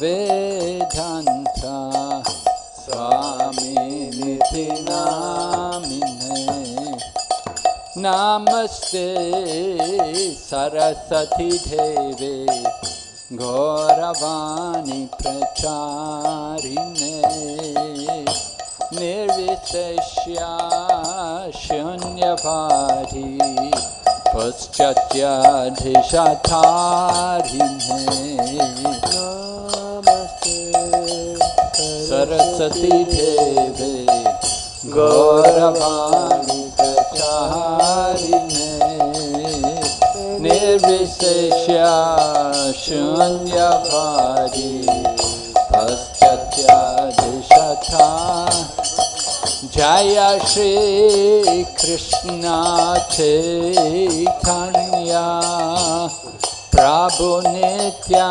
झंथ स्वामी निधि नामिने। नमस्ते सरस्वती देवे गौरवाणी प्रचारिणे। निर्विशेष्या शून्यभारी पुश्चत्याधिषाधारिणे सती देवे गौरवाणी कचारिणे निर्विशेष्या शून्यभारी जय श्री कृष्णा चैतन्या प्रभु Nityananda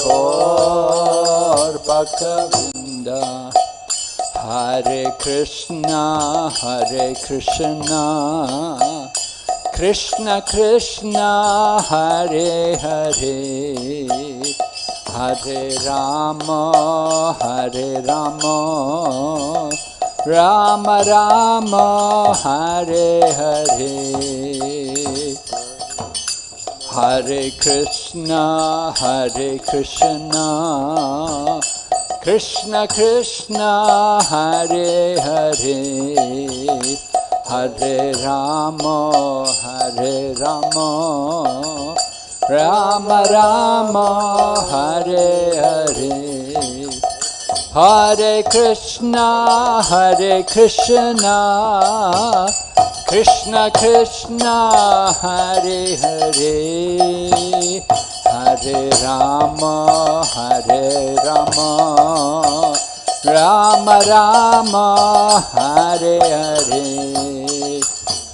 Kaur Bhaktavinda Hare Krishna Hare Krishna. Krishna Krishna Hare Hare. Hare Rama Hare Rama. Rama Rama Hare Hare Hare Krishna Hare Krishna. Krishna Krishna Hare Hare. Hare Rama Hare Rama. Rama Rama Hare Hare. Hare Krishna Hare Krishna Krishna Krishna Hare Hare. हरे राम हरे राम। राम राम हरे हरे।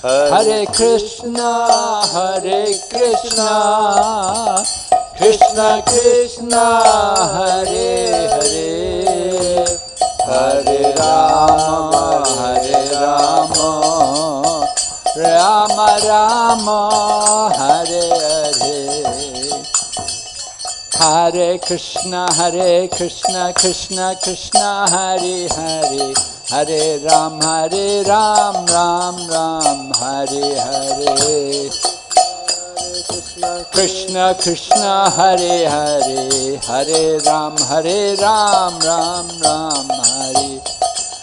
हरे कृष्ण हरे कृष्ण। कृष्ण कृष्ण हरे हरे। हरे राम हरे Ram. Rama Rama Hare Hare Hare Krishna Hare Krishna Krishna Krishna Hare Hare Hare Ram Hare Ram Ram Ram Hare Hare Krishna Krishna Hare Hare Hare Ram Hare Ram Ram Ram Hare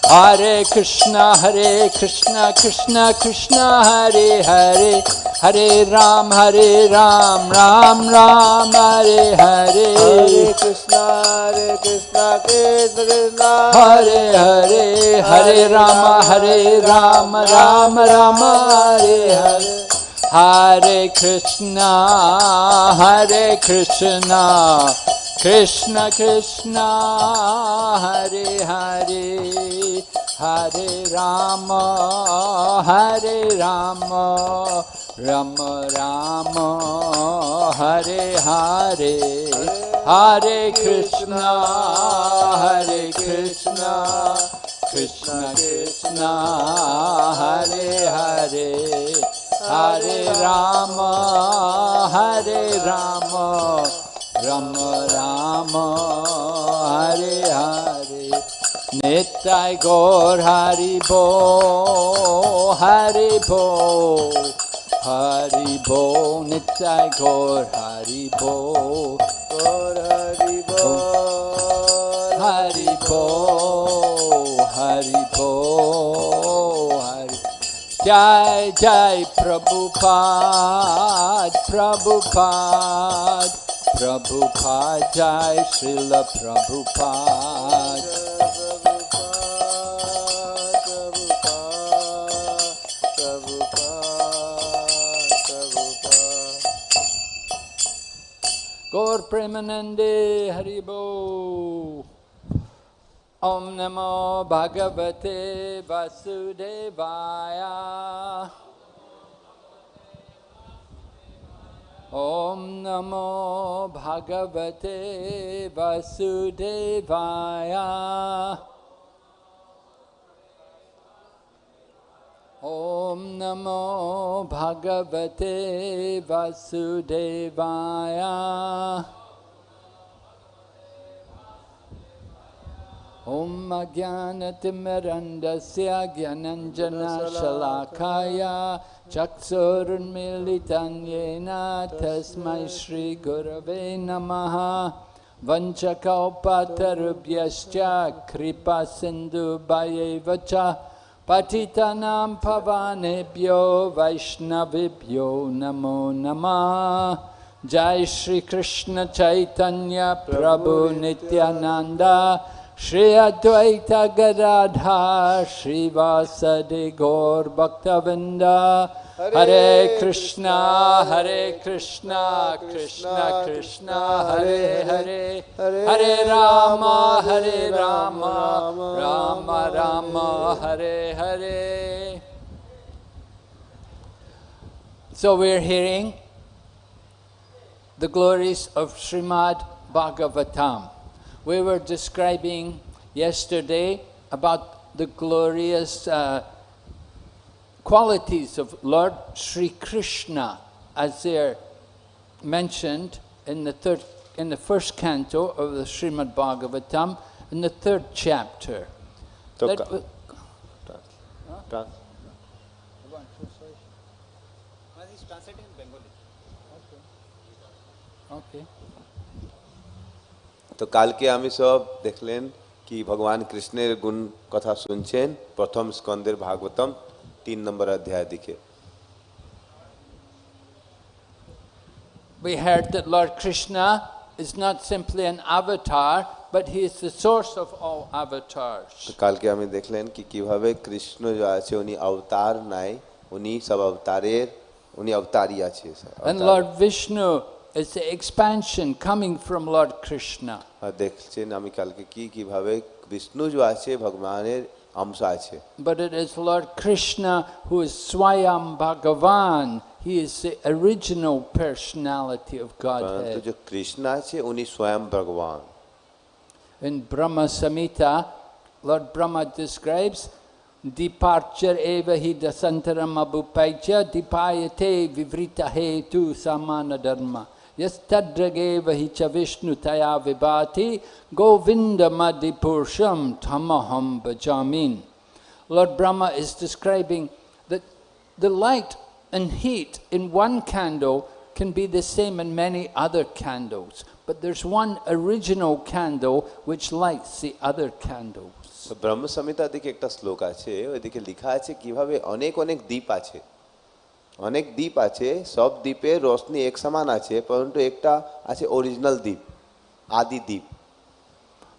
Hare Krishna Hare Krishna Krishna Krishna Hare Hare Hare Ram Hare Ram Ram Ram Hare Hare Hare Krishna, Hare Krishna, Krishna Krishna, Hare Hare Hare Rama Hare Rama Rama Rama Hare Hare Hare Krishna Hare Krishna Krishna Krishna Hare Hare Hare Rama Hare Rama Rama Rama Hare Hare Hare Krishna Hare Krishna Krishna Krishna Hare Hare Hare Rama Hare Rama Ram Ram, Hare Hare. नित्य गौर हरि भो हरि भो। हरि भो, नित्य गौर हरि भो। गौर हरि भो हरि भो हरि भो, हरि। जय जय प्रभुपाद प्रभुपाद। प्रभु प्रभुपाद जय श्रील प्रभुपाद गौर प्रेमनंदे हरिभो ओम नमो भगवते वसुदेवाया ॐ नमो भगवते वसुदेवाय ॐ नमो भगवते वसुदेवाय ॐ अज्ञानतिमिरण्डस्य ज्ञानञ्जनशलाखाय चक्षुर्मीलितं येन तस्मै श्रीगुरवे नमः। वञ्चकौपतरुभ्यश्च कृपासिन्धुभयैव च पठितानां भवानेभ्यो वैष्णवेभ्यो नमो नमः। जय श्री कृष्ण चैतन्य प्रभु Nityananda Shri Advaita Gadadhara Shri Vasadi Gaur Bhaktavinda. Hare Krishna Hare Krishna Krishna Krishna Hare Hare. Hare Rama Hare Rama. Rama Rama Hare Hare. So we're hearing the glories of Srimad Bhagavatam we were describing yesterday about the glorious uh, qualities of Lord Sri Krishna as they're mentioned in the third in the first canto of the Srimad Bhagavatam in the third chapter. Okay. তো কালকে আমি সব দেখলেন কি ভগবান কৃষ্ণের গুণ কথা শুনছেন প্রথম স্কন্দের ভাগবতম তিন নম্বর অধ্যায় দিকে We heard that Lord Krishna is not simply an avatar, but he is the source of all তো avatars. কালকে আমি দেখলেন কি কিভাবে কৃষ্ণ যে আছে উনি অবতার নাই উনি সব অবতারের উনি অবতারই আছে And Lord Vishnu It's the expansion coming from Lord Krishna. But it is Lord Krishna who is Swayam Bhagavan. He is the original personality of Godhead. যে কৃষ্ণ আছে উনি স্বয়ং Bhagavan. In Brahma Samhita, Lord Brahma describes "Departure eva hidasantaram abhupaicha dipayate vivrita hetu samana dharma. Yes tadrageva hi cha vishnu taya vibhati govinda madhipursham tamaham bhajamin. Lord Brahma is describing that the light and heat in one candle can be the same in many other candles, but there's one original candle which lights the other candles. তো ব্রহ্ম সংহিতা দিকে একটা শ্লোক আছে ওইদিকে লেখা আছে কিভাবে অনেক অনেক দ্বীপ আছে অনেক দ্বীপ আছে সব দ্বীপে রোশনি এক সমান আছে পরন্তু একটা আছে অরিজিনাল দ্বীপ আদি দ্বীপ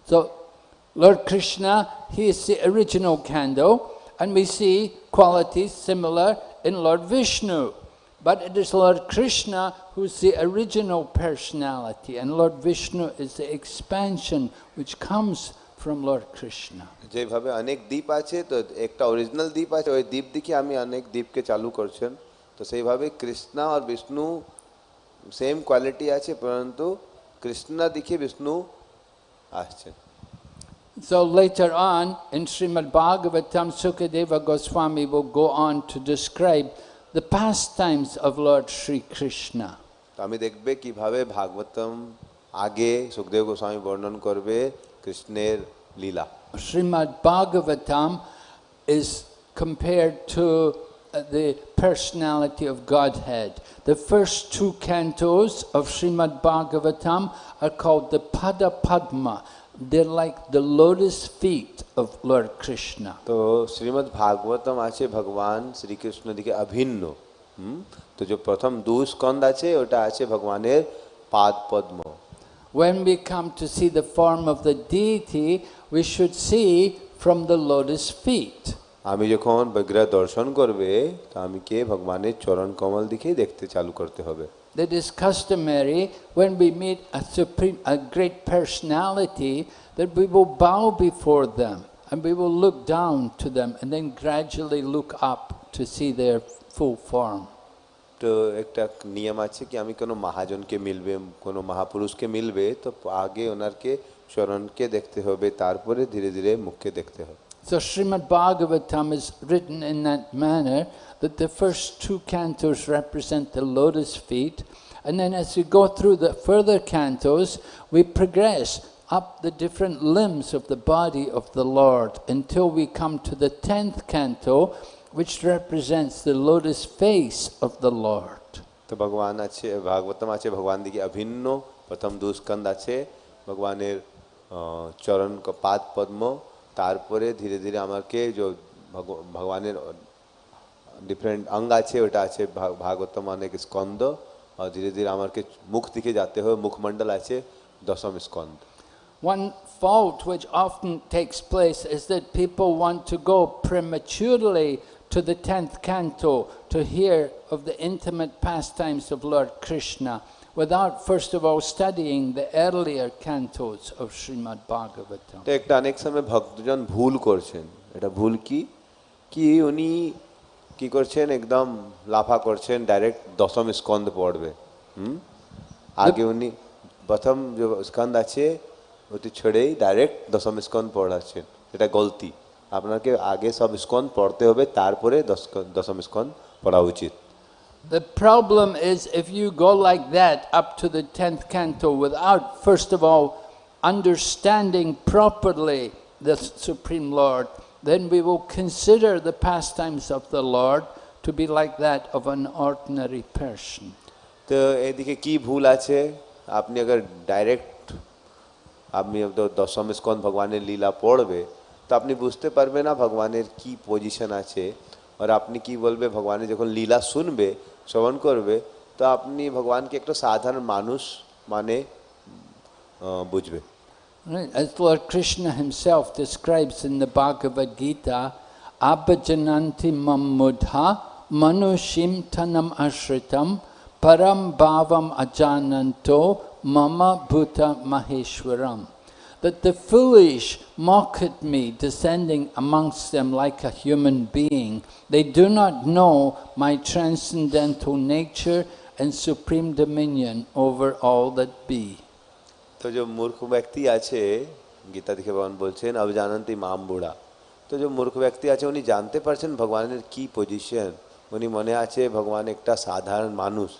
So, Lord Krishna, he is the original candle, and we see qualities similar in Lord Vishnu. But it is Lord Krishna who's the original personality, and Lord Vishnu is the expansion which comes from Lord Krishna. যেভাবে অনেক দ্বীপ আছে তো একটা original দ্বীপ আছে ওই দ্বীপ দিকে আমি অনেক দ্বীপকে চালু করছেন তো সেইভাবে কৃষ্ণা আর বিষ্ণু সেম কোয়ালিটি আছে পরন্তু কৃষ্ণ দিকে বিষ্ণু আসছেন So later on in Srimad Bhagavatam, Sukadeva Goswami will go on to describe the pastimes of Lord Sri Krishna. তো আমি দেখবে কিভাবে ভাগবতম আগে সুখদেব গোস্বামী বর্ণন করবে কৃষ্ণের লীলা Srimad Bhagavatam is compared to uh, the personality of Godhead. The first two cantos of Srimad Bhagavatam are called the Pada Padma. They're like the lotus feet of Lord Krishna. তো শ্রীমদ্ ভাগবতম আছে ভগবান শ্রীকৃষ্ণ দিকে অভিন্ন হুম তো যে প্রথম দু স্কন্দ আছে ওটা আছে ভগবানের পাদ পদ্ম When we come to see the form of the deity, we should see from the lotus feet. আমি যখন বিগ্রহ দর্শন করবে তো আমি কে ভগবানের চরণ কমল দিকে দেখতে চালু করতে হবে that is customary when we meet a supreme, a great personality, that we will bow before them and we will look down to them and then gradually look up to see their full form. তো একটা নিয়ম আছে কি আমি কোনো মহাজনকে মিলবে কোনো মহাপুরুষকে মিলবে তো আগে ওনারকে চরণকে দেখতে হবে তারপরে ধীরে ধীরে মুখকে দেখতে হবে So Srimad Bhagavatam is written in that manner that the first two cantos represent the lotus feet and then as we go through the further cantos we progress up the different limbs of the body of the Lord until we come to the tenth canto which represents the lotus face of the Lord. તો ભગવાન આ છે ભાગવતમાં છે ભગવાન દીકે અભિન્નો પ્રથમ દુષ્કંદ આ છે ભગવાને তারপরে ধীরে ধীরে আমাকে যে ভগ- ভগবানের ডিফারেন্ট অঙ্গ আছে ওটা আছে ভা- ভাগবতম অনেক স্কন্দ আর ধীরে ধীরে আমাকে মুখ দিকে যেতে হবে মুখমণ্ডল আছে দশম Skanda One fault which often takes place is that people want to go prematurely to the 10th canto to hear of the intimate pastimes of Lord Krishna Without, first of all, studying the earlier cantos of Srimad Bhagavatam. তো একটা অনেক সময় ভক্তজন ভুল করছেন। এটা ভুল কি? কি উনি কি করছেন? একদম লাফা করছেন, ডাইরেক্ট দশম স্কন্দ পড়বে। হুম? আগে উনি প্রথম যে স্কন্দ আছে, ওটি ছেড়েই ডাইরেক্ট দশম স্কন্দ পড়াচ্ছেন। এটা গলতি। আপনাকে আগে সব স্কন্দ পড়তে হবে, তারপরে দশ দশম স্কন্দ পড়া উচিত। The problem is if you go like that up to the 10th canto without first of all understanding properly the Supreme Lord, then we will consider the pastimes of the Lord to be like that of an ordinary person. তো এদিকে কি ভুল আছে আপনি अगर direct আপনি তো দশম স্কন্দ ভগবানের লীলা পড়বে তো আপনি বুঝতে পারবে না ভগবানের কি পজিশন আছে আর আপনি কি বলবে ভগবানের যখন লীলা শুনবে শ্রবণ করবে তো আপনি ভগবানকে একটা সাধারণ মানুষ মানে আহ, বুঝবে Right, As Lord Krishna himself describes in the Bhagavad Gita, Abhajananti mammudha manushim tanam ashritam param bhavam ajananto mama bhuta maheshwaram. That the foolish mock at me, descending amongst them like a human being. They do not know my transcendental nature and supreme dominion over all that be. তো যে মূর্খ ব্যক্তি আছে গীতা থেকে ভগবান বলছেন অবজানন্তি মাম বুড়া তো যে মূর্খ ব্যক্তি আছে উনি জানতে পারছেন ভগবানের কি পজিশন উনি মনে আছে ভগবান একটা সাধারণ মানুষ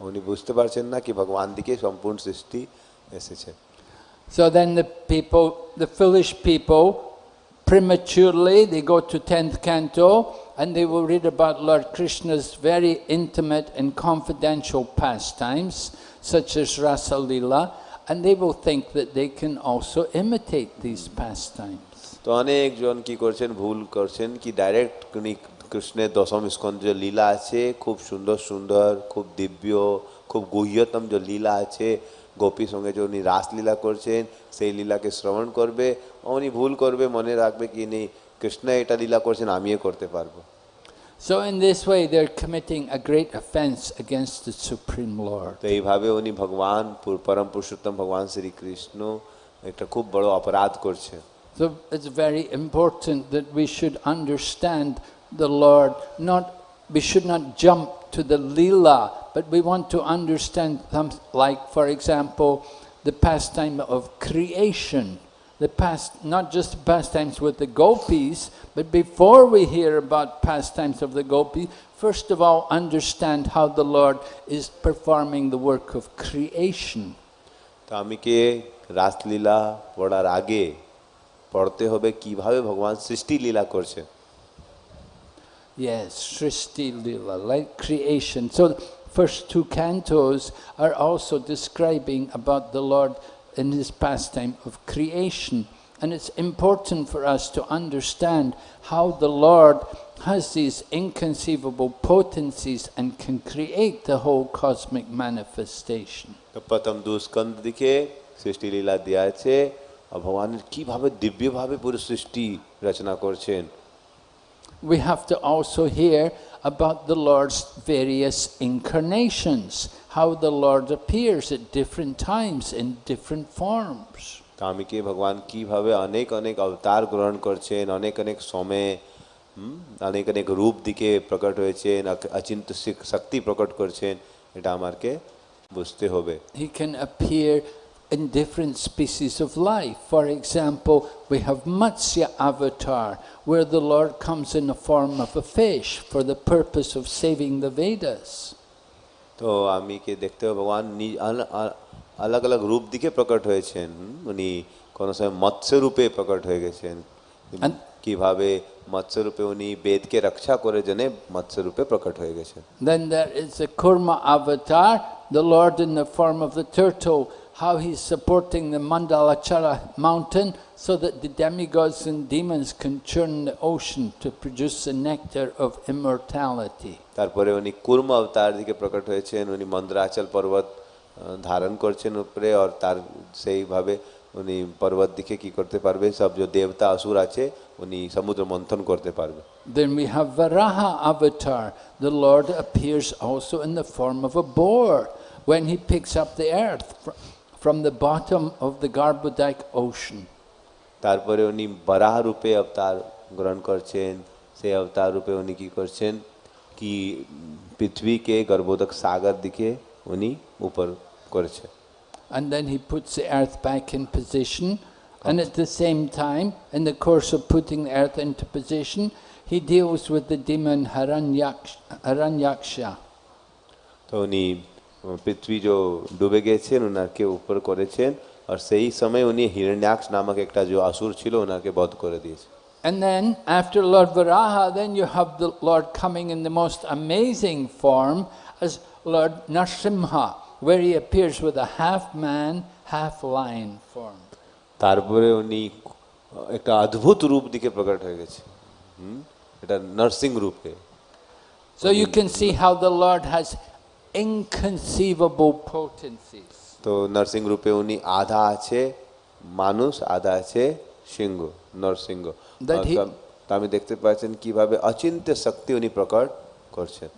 উনি বুঝতে পারছেন না কি ভগবান দিকে সম্পূর্ণ সৃষ্টি এসেছে So then the people, the foolish people, prematurely they go to 10th canto and they will read about Lord Krishna's very intimate and confidential pastimes, such as Rasa Lila, and they will think that they can also imitate these pastimes. তো অনেকজন কি করছেন ভুল করছেন কি direct উনি কৃষ্ণের দশম স্কন্ধ যে লীলা আছে খুব সুন্দর সুন্দর খুব দিব্য খুব গুহ্যতম যে লীলা আছে গোপীর সঙ্গে যে উনি রাসলীলা করছেন সেই লীলাকে শ্রবণ করবে উনি ভুল করবে মনে রাখবে কি নেই কৃষ্ণ এটা লীলা করছেন আমিও করতে পারবো So in this way they're committing a great offense against the Supreme Lord. তো এইভাবে উনি ভগবান পুর- পরম পুরুষোত্তম ভগবান শ্রীকৃষ্ণ একটা খুব বড় অপরাধ করছে So it's very important that we should understand the Lord. Not we should not jump to the lila, but we want to understand some, like, for example, the pastime of creation. The past, not just pastimes with the gopis, but before we hear about pastimes of the gopis, first of all, understand how the Lord is performing the work of creation. তো আমি কে রাসলীলা পড়ার আগে পড়তে হবে কিভাবে ভগবান সৃষ্টি লীলা করছে Yes, Srishti Lila, like creation. So the first two cantos are also describing about the Lord in his pastime of creation. And it's important for us to understand how the Lord has these inconceivable potencies and can create the whole cosmic manifestation. তো প্রথম দুস্কন্ধ দিকে সৃষ্টি লীলা দেওয়া আছে আর ভগবানের কিভাবে দিব্যভাবে পুরো সৃষ্টি রচনা করছেন we have to also hear about the Lord's various incarnations, how the Lord appears at different times in different forms. স্বামীকে ভগবান কিভাবে অনেক অনেক অবতার গ্রহণ করছেন অনেক অনেক সময়ে হুম, অনেক অনেক রূপ দিকে প্রকট হয়েছেন অক- অচিন্ত শিক- শক্তি প্রকট করছেন এটা আমাকে বুঝতে হবে He can appear in different species of life. For example, we have Matsya avatar, where the Lord comes in the form of a fish for the purpose of saving the Vedas. তো আমি কে দেখতে হবে ভগবান নি- আল- আ- আলাগ আলাগ রূপ দিকে প্রকট হয়েছেন হুম, উনি কোনো সময় মৎস্য রূপে প্রকট হয়ে গেছেন And- কিভাবে মৎস্য রূপে উনি বেদকে রক্ষা করে জেনে মৎস্য রূপে প্রকট হয়ে গেছেন Then there is the Kurma avatar, the Lord in the form of the turtle, how he's supporting the Mandarachala mountain so that the demigods and demons can churn the ocean to produce the nectar of immortality. তারপরে উনি কুর্ম অবতার দিকে প্রকট হয়েছেন উনি মন্দ্রাচল পর্বত ধারণ করছেন উপরে আর তার সেইভাবে উনি পর্বত দিকে কি করতে পারবে সব যে দেবতা অসুর আছে উনি সমুদ্র মন্থন করতে পারবে Then we have Varaha avatar. The Lord appears also in the form of a boar when he picks up the earth from the bottom of the Garbhodak ocean. তারপরে উনি বরাহ রূপে অবতার গ্রহণ করছেন সেই অবতার রূপে উনি কি করছেন কি পৃথিবীকে গর্ভোদক সাগর দিকে উনি উপর করেছে And then he puts the earth back in position and at the same time in the course of putting the earth into position he deals with the demon Hiranyaksha. তো উনি পৃথিবী যে ডুবে গেছেন ওনাকে উপর করেছেন আর সেই সময় উনি হিরণ্যাক্ষ নামক একটা যে অসুর ছিল ওনাকে বধ করে দিয়েছে And then, after Lord Varaha, then you have the Lord coming in the most amazing form as Lord Narsimha, where he appears with a half man, half lion form. তারপরে উনি একটা অদ্ভুত রূপ দিকে প্রকট হয়ে গেছে হুম এটা নার্সিং রূপে So you can see how the Lord has inconceivable potencies. তো নার্সিং রূপে উনি আধা আছে মানুষ আধা আছে সিংহ নরসিংহ That আর he- তা- তা আমি দেখতে পাচ্ছেন কিভাবে অচিন্ত্য শক্তি উনি প্রকট করছেন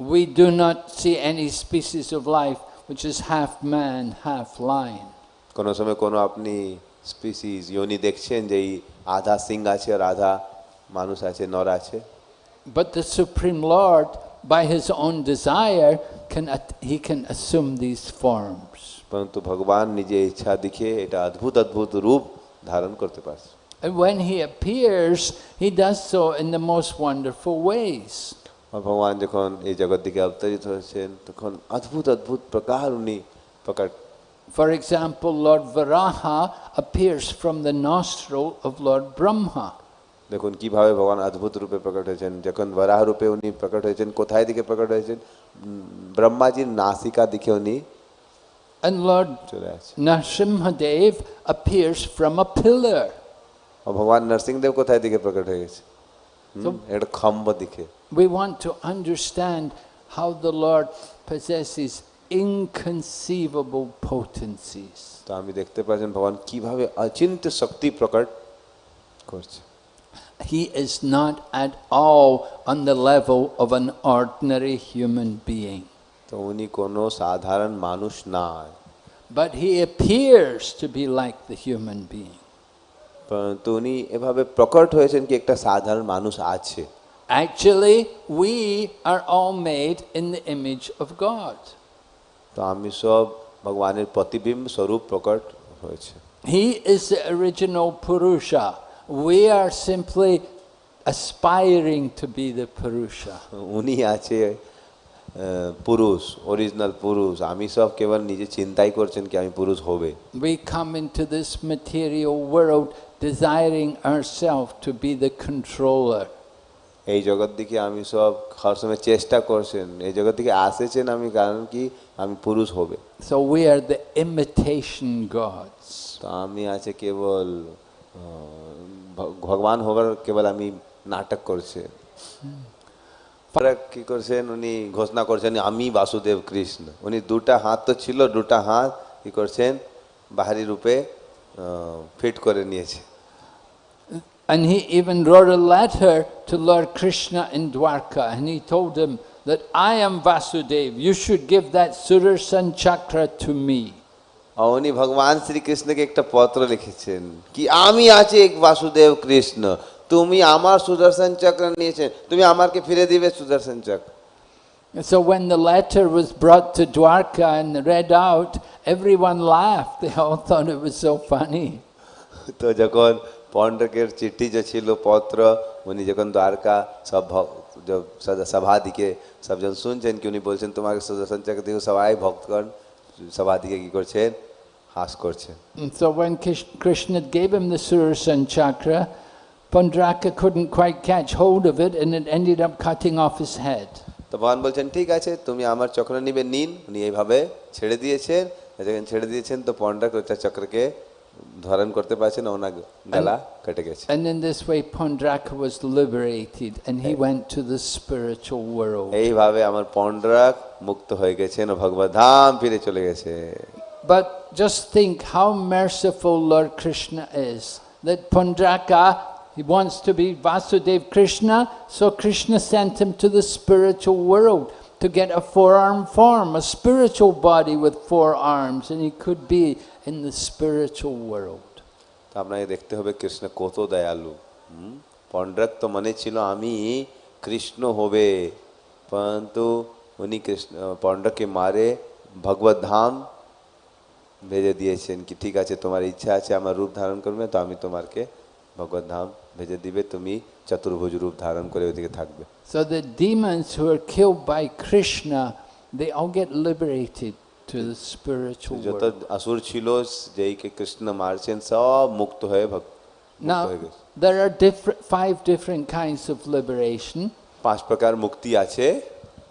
We do not see any species of life which is half man, half lion. কোনো সময় কোনো আপনি স্পিসিস ইয়নি দেখছেন যে এই আধা সিং আছে আর আধা মানুষ আছে নর আছে But the Supreme Lord, by his own desire, can at- he can assume these forms. পরন্তু ভগবান নিজে ইচ্ছা দিকে এটা অদ্ভুত অদ্ভুত রূপ ধারণ করতে পারছে And when he appears, he does so in the most wonderful ways. আর ভগবান যখন এই জগৎ দিকে অবতরিত হয়েছেন তখন অদ্ভুত অদ্ভুত প্রকার উনি প্রকার For example, Lord Varaha appears from the nostril of Lord Brahma. দেখুন কিভাবে ভগবান অদ্ভুত রূপে প্রকট হয়েছেন যখন বরাহ রূপে উনি প্রকট হয়েছেন কোথায় দিকে প্রকট হয়েছেন উম, ব্রহ্মাজির নাসিকা দিকে উনি And Lord চলে আসে Narsimhadev appears from a pillar. আর ভগবান নরসিংদেব কোথায় দিকে প্রকট হয়ে গেছে হুম, So- একটা খম্ব দিকে We want to understand how the Lord possesses inconceivable potencies. তো আমি দেখতে পাচ্ছেন ভগবান কিভাবে অচিন্ত শক্তি প্রকট করছে He is not at all on the level of an ordinary human being, তো উনি কোনো সাধারণ মানুষ নয় but he appears to be like the human being. পরন্তু উনি এভাবে প্রকট হয়েছেন কি একটা সাধারণ মানুষ আছে Actually, we are all made in the image of God. তো আমি সব ভগবানের প্রতিবিম্ব স্বরূপ প্রকট হয়েছে He is the original Purusha. We are simply aspiring to be the Purusha. উনি আছে আহ, পুরুষ অরিজিনাল পুরুষ আমি সব কেবল নিজে চিন্তাই করছেন কি আমি পুরুষ হবে We come into this material world desiring ourselves to be the controller. এই জগৎ দিকে আমি সব সবসময় চেষ্টা করছেন এই জগৎ দিকে আসেছেন আমি কারণ কি আমি পুরুষ হবে So we are the imitation gods. তো আমি আছে কেবল আহ, ভ- ভগবান হবার কেবল আমি নাটক করছে পরে কি করছেন উনি ঘোষণা করছেন আমি বাসুদেব কৃষ্ণ উনি দুটা হাত তো ছিল দুটা হাত কি করছেন বাহারি রূপে ফিট করে নিয়েছে And he even wrote a letter to Lord Krishna in Dwarka and he told him that I am Vasudev, you should give that Sudarshan chakra to me. আর উনি ভগবান শ্রীকৃষ্ণকে একটা পত্র লিখেছেন কি আমি আছি এক বাসুদেব কৃষ্ণ তুমি আমার সুদর্শন চক্র নিয়েছেন তুমি আমাকে ফিরে দিবে সুদর্শন চক্র And so when the letter was brought to Dwarka and read out, everyone laughed. They all thought it was so funny. তো যখন পণ্ডকের চিঠি যে ছিল পত্র উনি যখন দ্বারকা সব ভক- সভা দিকে সবজন শুনছেন কি উনি বলছেন তোমাকে সুদর্শন চক্র দিকে সবাই ভক্তগণ সভা দিকে কি করছেন হাস And so when Krishna gave him the Sudarshan chakra, Pandraka couldn't quite catch hold of it and it ended up cutting off his head. তো ভগবান বলছেন ঠিক আছে তুমি আমার চক্র নিবে নিন উনি এইভাবে ছেড়ে দিয়েছেন যখন ছেড়ে দিয়েছেন তো পণ্ডক ওটা চক্রকে ধারণ করতে পারছেন ওনার গলা কেটে গেছে And in this way, Pandraka was liberated and he went to the spiritual world. এইভাবে আমার পণ্ডরাক মুক্ত হয়ে গেছেন ও ভগবত ধাম ফিরে চলে গেছে But just think how merciful Lord Krishna is. That Paundraka, he wants to be Vasudev Krishna, so Krishna sent him to the spiritual world to get a four-arm form, a spiritual body with four arms, and he could be in the spiritual world. আপনাকে তো মনে ছিল আমি কৃষ্ণ হবে পরন্তু উনি কৃষ্ণ পণ্ড্রকে মারে ভগবত ধাম ভেজে দিয়েছেন কি ঠিক আছে তোমার ইচ্ছা আছে আমার রূপ ধারণ করবে তো আমি তোমারকে ভগবত ধাম ভেজে দিবে তুমি চতুর্ভুজ রূপ ধারণ করে ওইদিকে থাকবে so the demons who are kill by Krishna they all get liberated to the spiritual যত অসুর ছিল যেই কে কৃষ্ণ মারছেন সব মুক্ত হয়ে ভক্ত Now, there are different, five different kinds of liberation. পাঁচ প্রকার মুক্তি আছে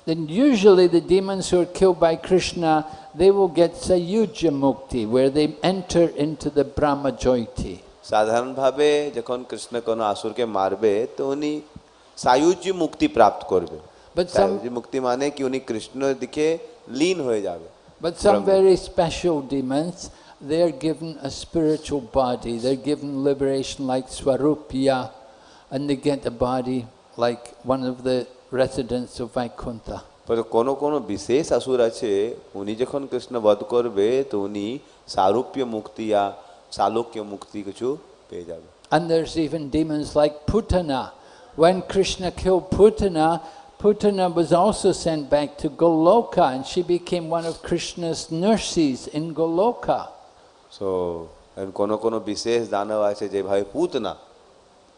then usually the demons who are killed by Krishna, they will get Sayuja Mukti, where they enter into the Brahma Jyoti. সাধারণভাবে যখন কৃষ্ণ কোনো আসুরকে মারবে তো উনি সায়ুজ্য মুক্তি প্রাপ্ত করবে মুক্তি মানে কি উনি কৃষ্ণের দিকে লীন হয়ে যাবে But some very special demons, they are given a spiritual body. They're given liberation like Swarupya, and they get a body like one of the residents of Vaikuntha. তবে কোনো কোনো বিশেষ আসুর আছে উনি যখন কৃষ্ণ বধ করবে তো উনি সারূপ্য মুক্তি या সালোক্য মুক্তি কিছু পেয়ে যাবে And there's even demons like Putana. When Krishna killed Putana, Putana was also sent back to Goloka and she became one of Krishna's nurses in Goloka. So কোনো কোনো বিশেষ দানব আছে যেভাবে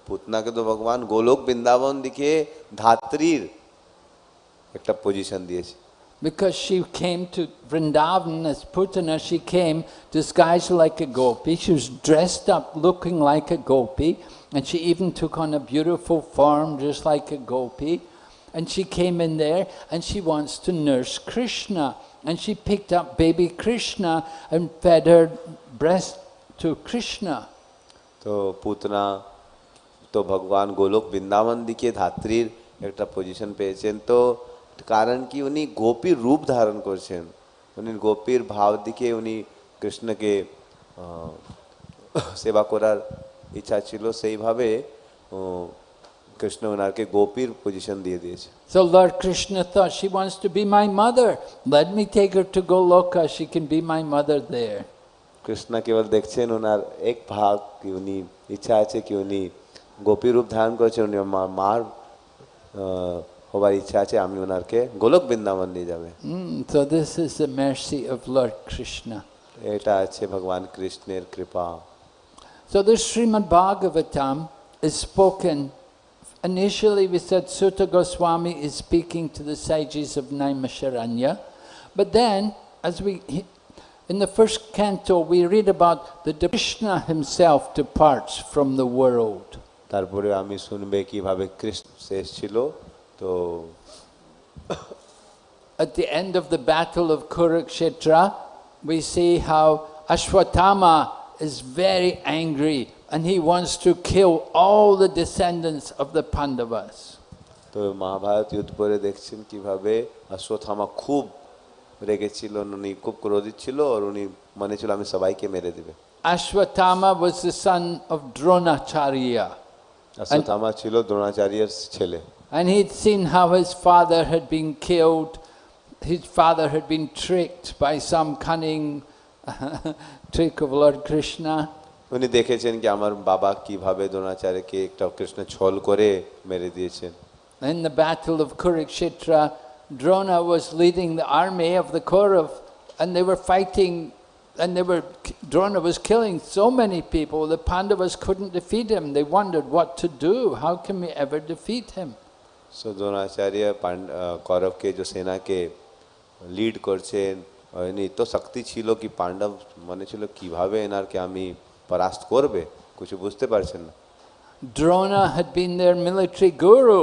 পুতনা পুতনাকে তো ভগবান গোলক বৃন্দাবন দিকে ধাত্রীর একটা পজিশন দিয়েছে Because she came to Vrindavan as Putana, she came disguised like a gopi. She was dressed up looking like a gopi, and she even took on a beautiful form just like a gopi. And she came in there and she wants to nurse Krishna. And she picked up baby Krishna and fed her breast to Krishna. তো পুতনা তো ভগবান গোলক বৃন্দাবন দিকে ধাত্রীর একটা position পেয়েছেন তো কারণ কি উনি গোপীর রূপ ধারণ করছেন উনি গোপীর ভাব দিকে উনি কৃষ্ণকে আহ, সেবা করার ইচ্ছা ছিল সেইভাবে আহ, কৃষ্ণ ওনাকে গোপীর পজিশন দিয়ে দিয়েছে So Lord Krishna thought, she wants to be my mother. Let me take her to Goloka. She can be my mother there. Krishna কেবল দেখছেন ওনার এক ভাগ কি উনি ইচ্ছা আছে কি উনি গোপী রূপ ধারণ the উনি মার হবার ইচ্ছা আছে আমি ওনারকে গোলক বৃন্দাবন নিয়ে যাবে। So this is the mercy of lord Krishna এটা আছে ভগবান কৃষ্ণের কৃপা। So this Srimad Bhagavatam is spoken. Initially we said Suta Goswami is speaking to the sages of Naimisharanya. But then as we in the first canto we read about the Krishna himself departs from the world. তারপরে আমি শুনবে কিভাবে কৃষ্ণ শেষ ছিল তো At the end of the battle of Kurukshetra, we see how Ashwatthama is very angry and he wants to kill all the descendants of the Pandavas. তো মহাভারত যুদ্ধ পরে দেখছেন কিভাবে অশ্বত্থামা খুব রেগেছিল উনি খুব ক্রোধিত ছিল আর উনি মনে ছিল আমি সবাইকে মেরে দিবে Ashwatthama was the son of Dronacharya. Ashwatthama ছিল দ্রোণাচার্যের ছেলে And he'd seen how his father had been killed. His father had been tricked by some cunning trick of Lord Krishna. উনি দেখেছেন কি আমার বাবা কিভাবে দ্রোণাচার্যকে একটা কৃষ্ণ ছল করে মেরে দিয়েছেন In the battle of Kurukshetra, Drona was leading the army of the Kaurav and they were fighting and they were, Drona was killing so many people, the Pandavas couldn't defeat him. They wondered what to do. How can we ever defeat him? So Dronacharya পাণ্ড আহ, কৌরবকে যে সেনাকে lead করছেন উনি তো শক্তি ছিল কি পাণ্ডব মনে ছিল কিভাবে এনারকে আমি পরাস্ত করবে কিছু বুঝতে পারছেন না Drona had been their military guru.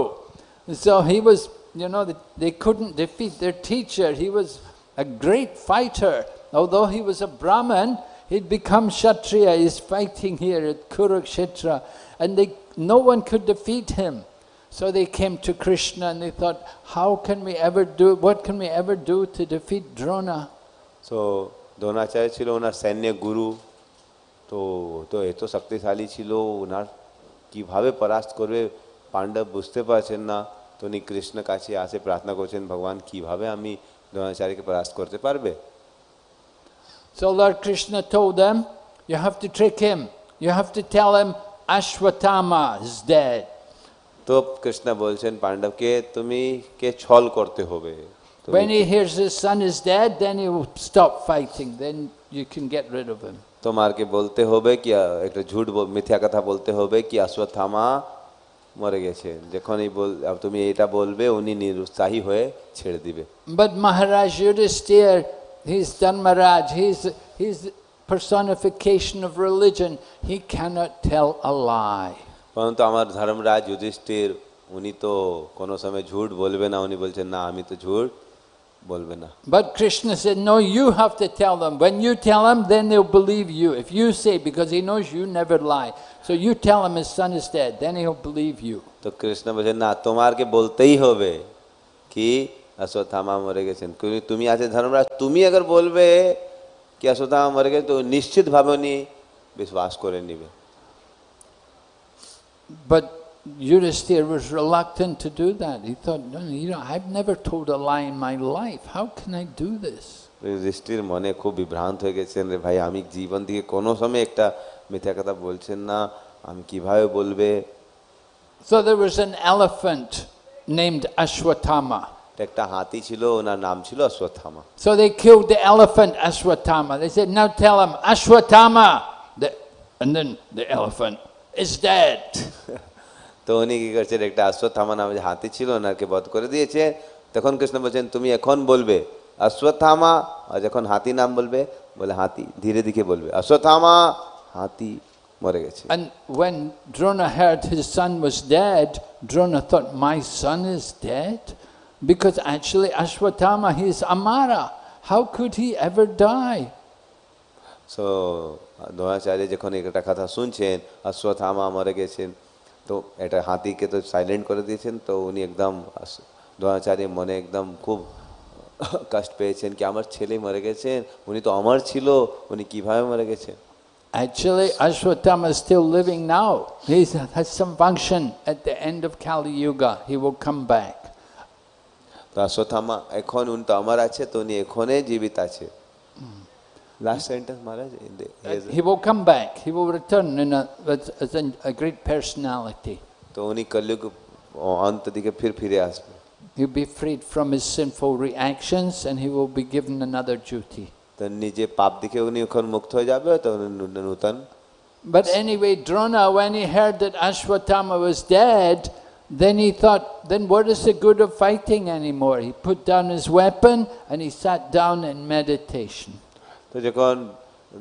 So he was, you know, they- they couldn't defeat their teacher. He was a great fighter. Although he was a Brahmin, he'd become Kshatriya. He's fighting here at Kurukshetra. And they, no one could defeat him. So they came to Krishna and they thought, how can we ever do, what can we ever do to defeat Drona? So Dronacharya ছিল ওনার সৈন্য গুরু তো তো এত শক্তিশালী ছিল ওনার কিভাবে পরাস্ত করবে পাণ্ডব বুঝতে পারছেন না তো উনি কৃষ্ণ কাছে আসে প্রার্থনা করছেন ভগবান কিভাবে আমি দ্রোণাচার্যকে পরাস্ত করতে পারবে So Lord Krishna told them, you have to trick him. You have to tell him Ashwatthama is dead. তো কৃষ্ণ বলছেন পাণ্ডবকে তুমি কে ছল করতে হবে When he hears his son is dead, then he will stop fighting. Then you can get rid of him. তোমারকে বলতে হবে কি একটা ঝুট মিথ্যা কথা বলতে হবে কি অশ্বত্থামা মরে গেছে যখনই বল তুমি এটা বলবে উনি নিরুৎসাহী হয়ে ছেড়ে দিবে But Maharaj Yudhisthira, He's Dharmaraj, he's, he's personification of religion. He cannot tell a lie. পরন্তু আমার ধর্মরাজ যুধিষ্ঠির উনি তো কোনো সময় ঝুট বলবে না উনি বলছেন না আমি তো ঝুট বলবে না But Krishna said no you have to tell them. When you tell them then they'll believe you. If you say because he knows you never lie. So you tell him his son is dead then he'll believe you. তো কৃষ্ণ বলেন না তোমারকে বলতেই হবে কি অশ্বত্থামা মরে গেছেন তুমি- তুমি আছে ধর্মরাজ তুমি अगर বলবে কি অশ্বত্থামা মরে গেছে তো নিশ্চিতভাবে উনি বিশ্বাস করে নিবে But Yudhisthira was reluctant to do that. He thought, no, you know, I've never told a lie in my life. How can I do this? দৃষ্টির মনে খুব বিভ্রান্ত হয়ে গেছেন রে ভাই আমি জীবন থেকে কোনো সময় একটা মিথ্যা কথা বলছেন না আমি কিভাবে বলবে So there was an elephant named Ashwatthama. একটা হাতি ছিল ওনার নাম ছিল Ashwatthama So they killed the elephant Ashwatthama. They said, now tell him, Ashwatthama. The, and then the elephant is dead. তো উনি কি করছেন একটা অশ্বত্থামা নামে যে হাতি ছিল ওনাকে বধ করে দিয়েছে তখন কৃষ্ণ বলছেন তুমি এখন বলবে অশ্বত্থামা আর যখন হাতি নাম বলবে বলে হাতি ধীরে ধীরে বলবে অশ্বত্থামা হাতি মরে গেছে And when Drona heard his son was dead, Drona thought, my son is dead? Because actually Ashwatthama, he is Amara. How could he ever die? So Dronacharya যখন একটা কথা শুনছেন অশ্বত্থামা মরে গেছেন তো এটা হাতিকে তো সাইলেন্ট করে দিয়েছেন তো উনি একদম আস- দ্রোণাচার্য মনে একদম খুব কষ্ট পেয়েছেন কি আমার ছেলে মরে গেছেন উনি তো আমার ছিল উনি কিভাবে মরে গেছেন Actually, Ashwatthama is still living now. He has some function at the end of Kali Yuga. He will come back. તો આ સોથામાં એખોન ઉન તો અમારા છે તો ની એખોને જીવિતા છે Last sentence, Maharaj. He will come back. He will return in a, as in a great personality. तो उन्हीं कलयुग अंत दिखे फिर फिरे आस में. He'll be freed from his sinful reactions and he will be given another duty. તની જે પાપ દીખે ઉની ખન મુક્ત થઈ જાબે તો નૂતન But anyway, Drona, when he heard that Ashwatthama was dead, then he thought, then what is the good of fighting anymore? He put down his weapon and he sat down in meditation. তো যখন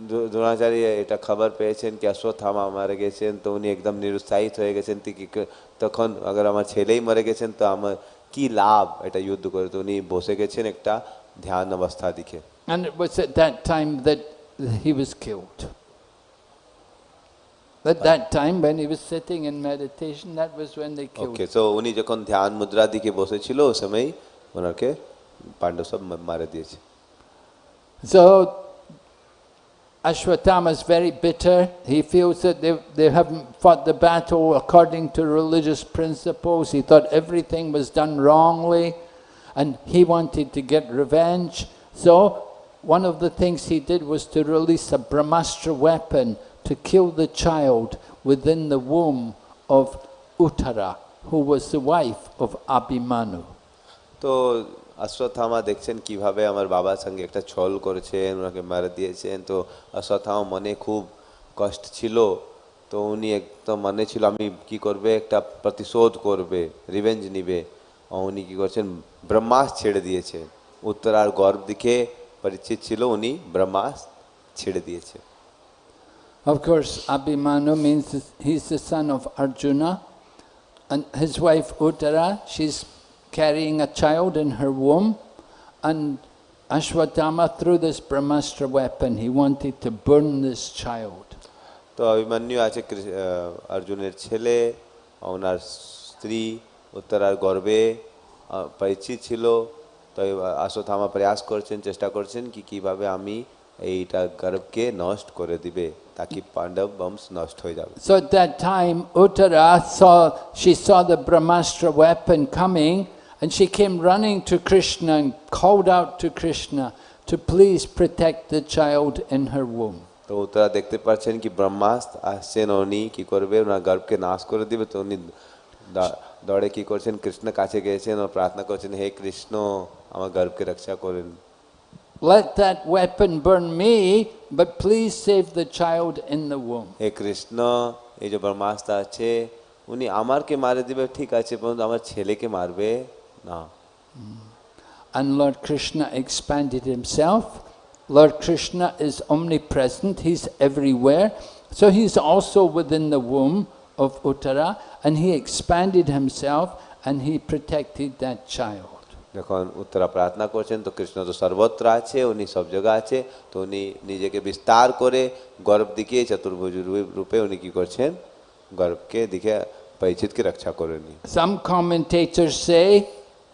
দ্রো- দ্রোণাচার্য এটা খবর পেয়েছেন কি অশ্বত্থামা মারা গেছেন তো উনি একদম নিরুৎসাহিত হয়ে গেছেন তো কি ক- তখন আগে আমার ছেলেই মরে গেছেন তো আমার কি লাভ এটা যুদ্ধ করে তো উনি বসে গেছেন একটা ধ্যান অবস্থা দিকে And it was at that time that he was killed. At that time, when he was sitting in meditation, that was when they killed okay him. তো উনি যখন ধ্যান মুদ্রা দিকে বসেছিল ওই সময় ওনাকে পাণ্ডব সব মা- মারা দিয়েছে So, Ashwatthama is very bitter. He feels that they, they haven't fought the battle according to religious principles. He thought everything was done wrongly and he wanted to get revenge. So one of the things he did was to release a Brahmastra weapon to kill the child within the womb of Uttara, who was the wife of Abhimanyu. তো অশ্বত্থামা দেখছেন কীভাবে আমার বাবার সঙ্গে একটা ছল করেছেন ওনাকে মারা দিয়েছেন। তো অশ্বত্থামা মনে খুব কষ্ট ছিল। তো উনি একদম মনে ছিল আমি কি করবে? একটা প্রতিশোধ করবে রিভেঞ্জ নিবে। উনি কি করছেন? ব্রহ্মাস ছেড়ে দিয়েছে। উত্তরার গর্ব দিকে পরিচিত ছিল উনি ব্রহ্মাস ছেড়ে দিয়েছে। Of course, Abhimanyu means that he's the son of Arjuna, and his wife Uttara, she's carrying a child in her womb, and Ashwatthama threw this Brahmastra weapon. He wanted to burn this child. তো অভিমন্যু আছে কৃ- আহ, অর্জুনের ছেলে ওনার স্ত্রী উত্তরার গর্বে আহ, পরিচিত ছিল তো অশ্বত্থামা প্রয়াস করছেন চেষ্টা করছেন কি কিভাবে আমি এইটা গর্ভকে নষ্ট করে দিবে তাকি পাণ্ডব বংশ নষ্ট হয়ে যাবে So at that time, Uttara saw, she saw the Brahmastra weapon coming, and she came running to Krishna and called out to Krishna to please protect the child in her womb. তো উত্তরা দেখতে পাচ্ছেন কি ব্রহ্মাস্ত্র আসছেন উনি কি করবে ওনার গর্ভকে নাশ করে দিবে তো উনি দা- দৌড়ে কি করছেন কৃষ্ণ কাছে গিয়েছেন ও প্রার্থনা করছেন হে কৃষ্ণ আমার গর্ভকে রক্ষা করেন Let that weapon burn me, but please save the child in the womb. হে কৃষ্ণ এই যে ব্রহ্মাস্ত্র আছে উনি আমারকে মারে দিবে ঠিক আছে কিন্তু আমার ছেলেকে মারবে না And Lord Krishna expanded himself. Lord Krishna is omnipresent, he's everywhere. So he's also within the womb of Uttara, and he expanded himself and he protected that child. যখন উত্তরা প্রার্থনা করছেন তো কৃষ্ণ তো সর্বত্র আছে উনি সব জায়গা আছে তো উনি নিজেকে বিস্তার করে গর্ভ দিকে চতুর্ভুজ রূপে- উনি কি করছেন গর্বকে দিকে পরিচিতকে রক্ষা করে নি Some say say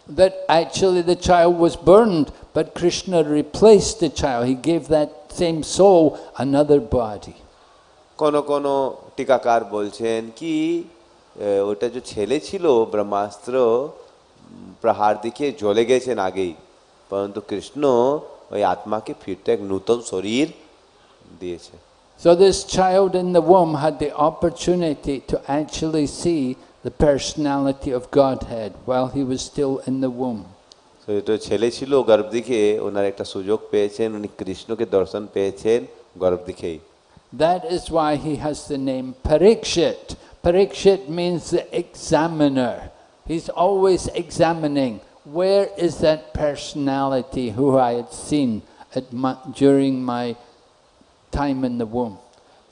that actually the child was burned, but Krishna replaced the child. He gave that same soul another body. কোন কোন টিকাকার বলছেন কি ওটা যে ছেলে ছিল ব্রহ্মাস্ত্র প্রহার দিকে জ্বলে গেছেন আগেই পরন্তু কৃষ্ণ ওই আত্মাকে ফিরতে এক নূতন শরীর দিয়েছে So this child in the womb had the opportunity to actually see the personality of Godhead while he was still in the womb. তো এটা ছেলে ছিল গর্ভ দিকে ওনার একটা সুযোগ পেয়েছেন উনি কৃষ্ণকে দর্শন পেয়েছেন গর্ভ দিকেই That is why he has the name Parikshit. Parikshit means the examiner. He's always examining where is that personality who I had seen at my, during my time in the womb.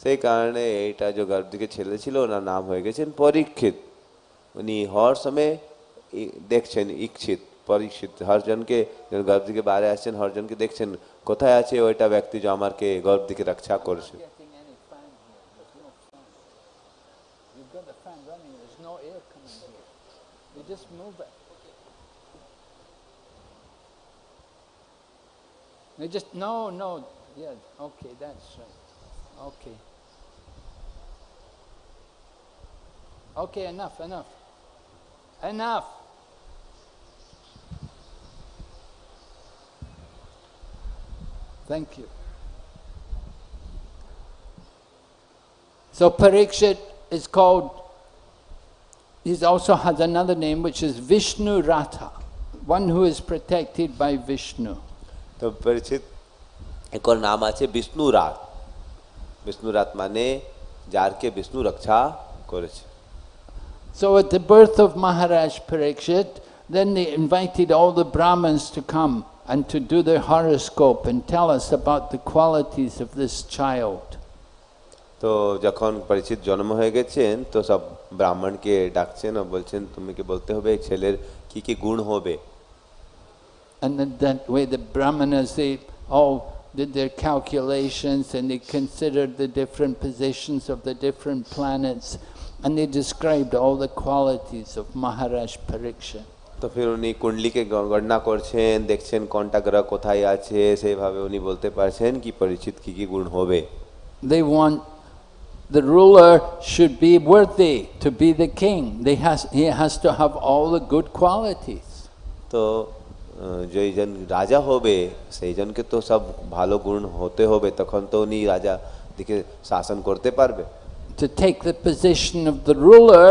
সেই কারণে এইটা যে গর্ভ দিকে ছেলে ছিল ওনার নাম হয়ে গেছেন পরীক্ষিত উনি হর সময় ই- দেখছেন ইচ্ছিত পরীক্ষিত হরজনকে যখন গর্ভ দিকে বাইরে আসছেন হরজনকে দেখছেন কোথায় আছে ওইটা ব্যক্তি যে আমাকে গর্ভ দিকে রক্ষা করছে You just no, no. Yeah. Okay, that's right. Okay. Okay, enough, enough, enough. Thank you. So Parikshit is called, he also has another name which is Vishnu Rata, one who is protected by Vishnu. তো পরিচিত এক ওর নাম আছে বিষ্ণু রাত বিষ্ণু রাত মানে যারকে বিষ্ণু রক্ষা করেছে So at the birth of Maharaj Parikshit, then they invited all the Brahmins to come and to do their horoscope and tell us about the qualities of this child. তো যখন পরিচিত জন্ম হয়ে গেছেন তো সব ব্রাহ্মণকে ডাকছেন ও বলছেন তুমি কি বলতে হবে এই ছেলের কি কি গুণ হবে and then that way the brahmanas they all did their calculations and they considered the different positions of the different planets and they described all the qualities of Maharaj Parikshit. তো ফির উনি কুণ্ডলিকে গণনা করছেন দেখছেন কোনটা গ্রহ কোথায় আছে সেইভাবে উনি বলতে পারছেন কি পরিচিত কি কি গুণ হবে They want the ruler should be worthy to be the king. They has, he has to have all the good qualities. তো so, আহ, যেইজন রাজা হবে সেইজনকে তো সব ভালো গুণ হতে হবে তখন তো উনি রাজা দিকে শাসন করতে পারবে To take the position of the ruler,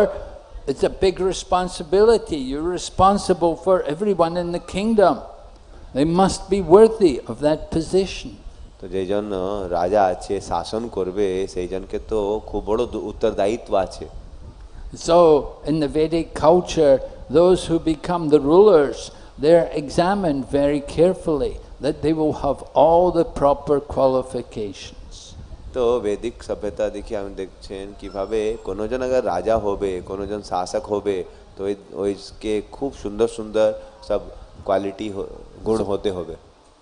it's a big responsibility. You're responsible for everyone in the kingdom. They must be worthy of that position. তো যেজন আহ, রাজা আছে শাসন করবে সেইজনকে তো খুব বড় দু- উত্তরদায়িত্ব আছে So, in the Vedic culture, those who become the rulers, they're examined very carefully that they will have all the proper qualifications. তো বৈদিক সভ্যতা দেখে আমি দেখছেন কিভাবে কোনোজন আগে রাজা হবে কোনোজন শাসক হবে তো ওই ওইকে খুব সুন্দর সুন্দর সব কোয়ালিটি গুণ হতে হবে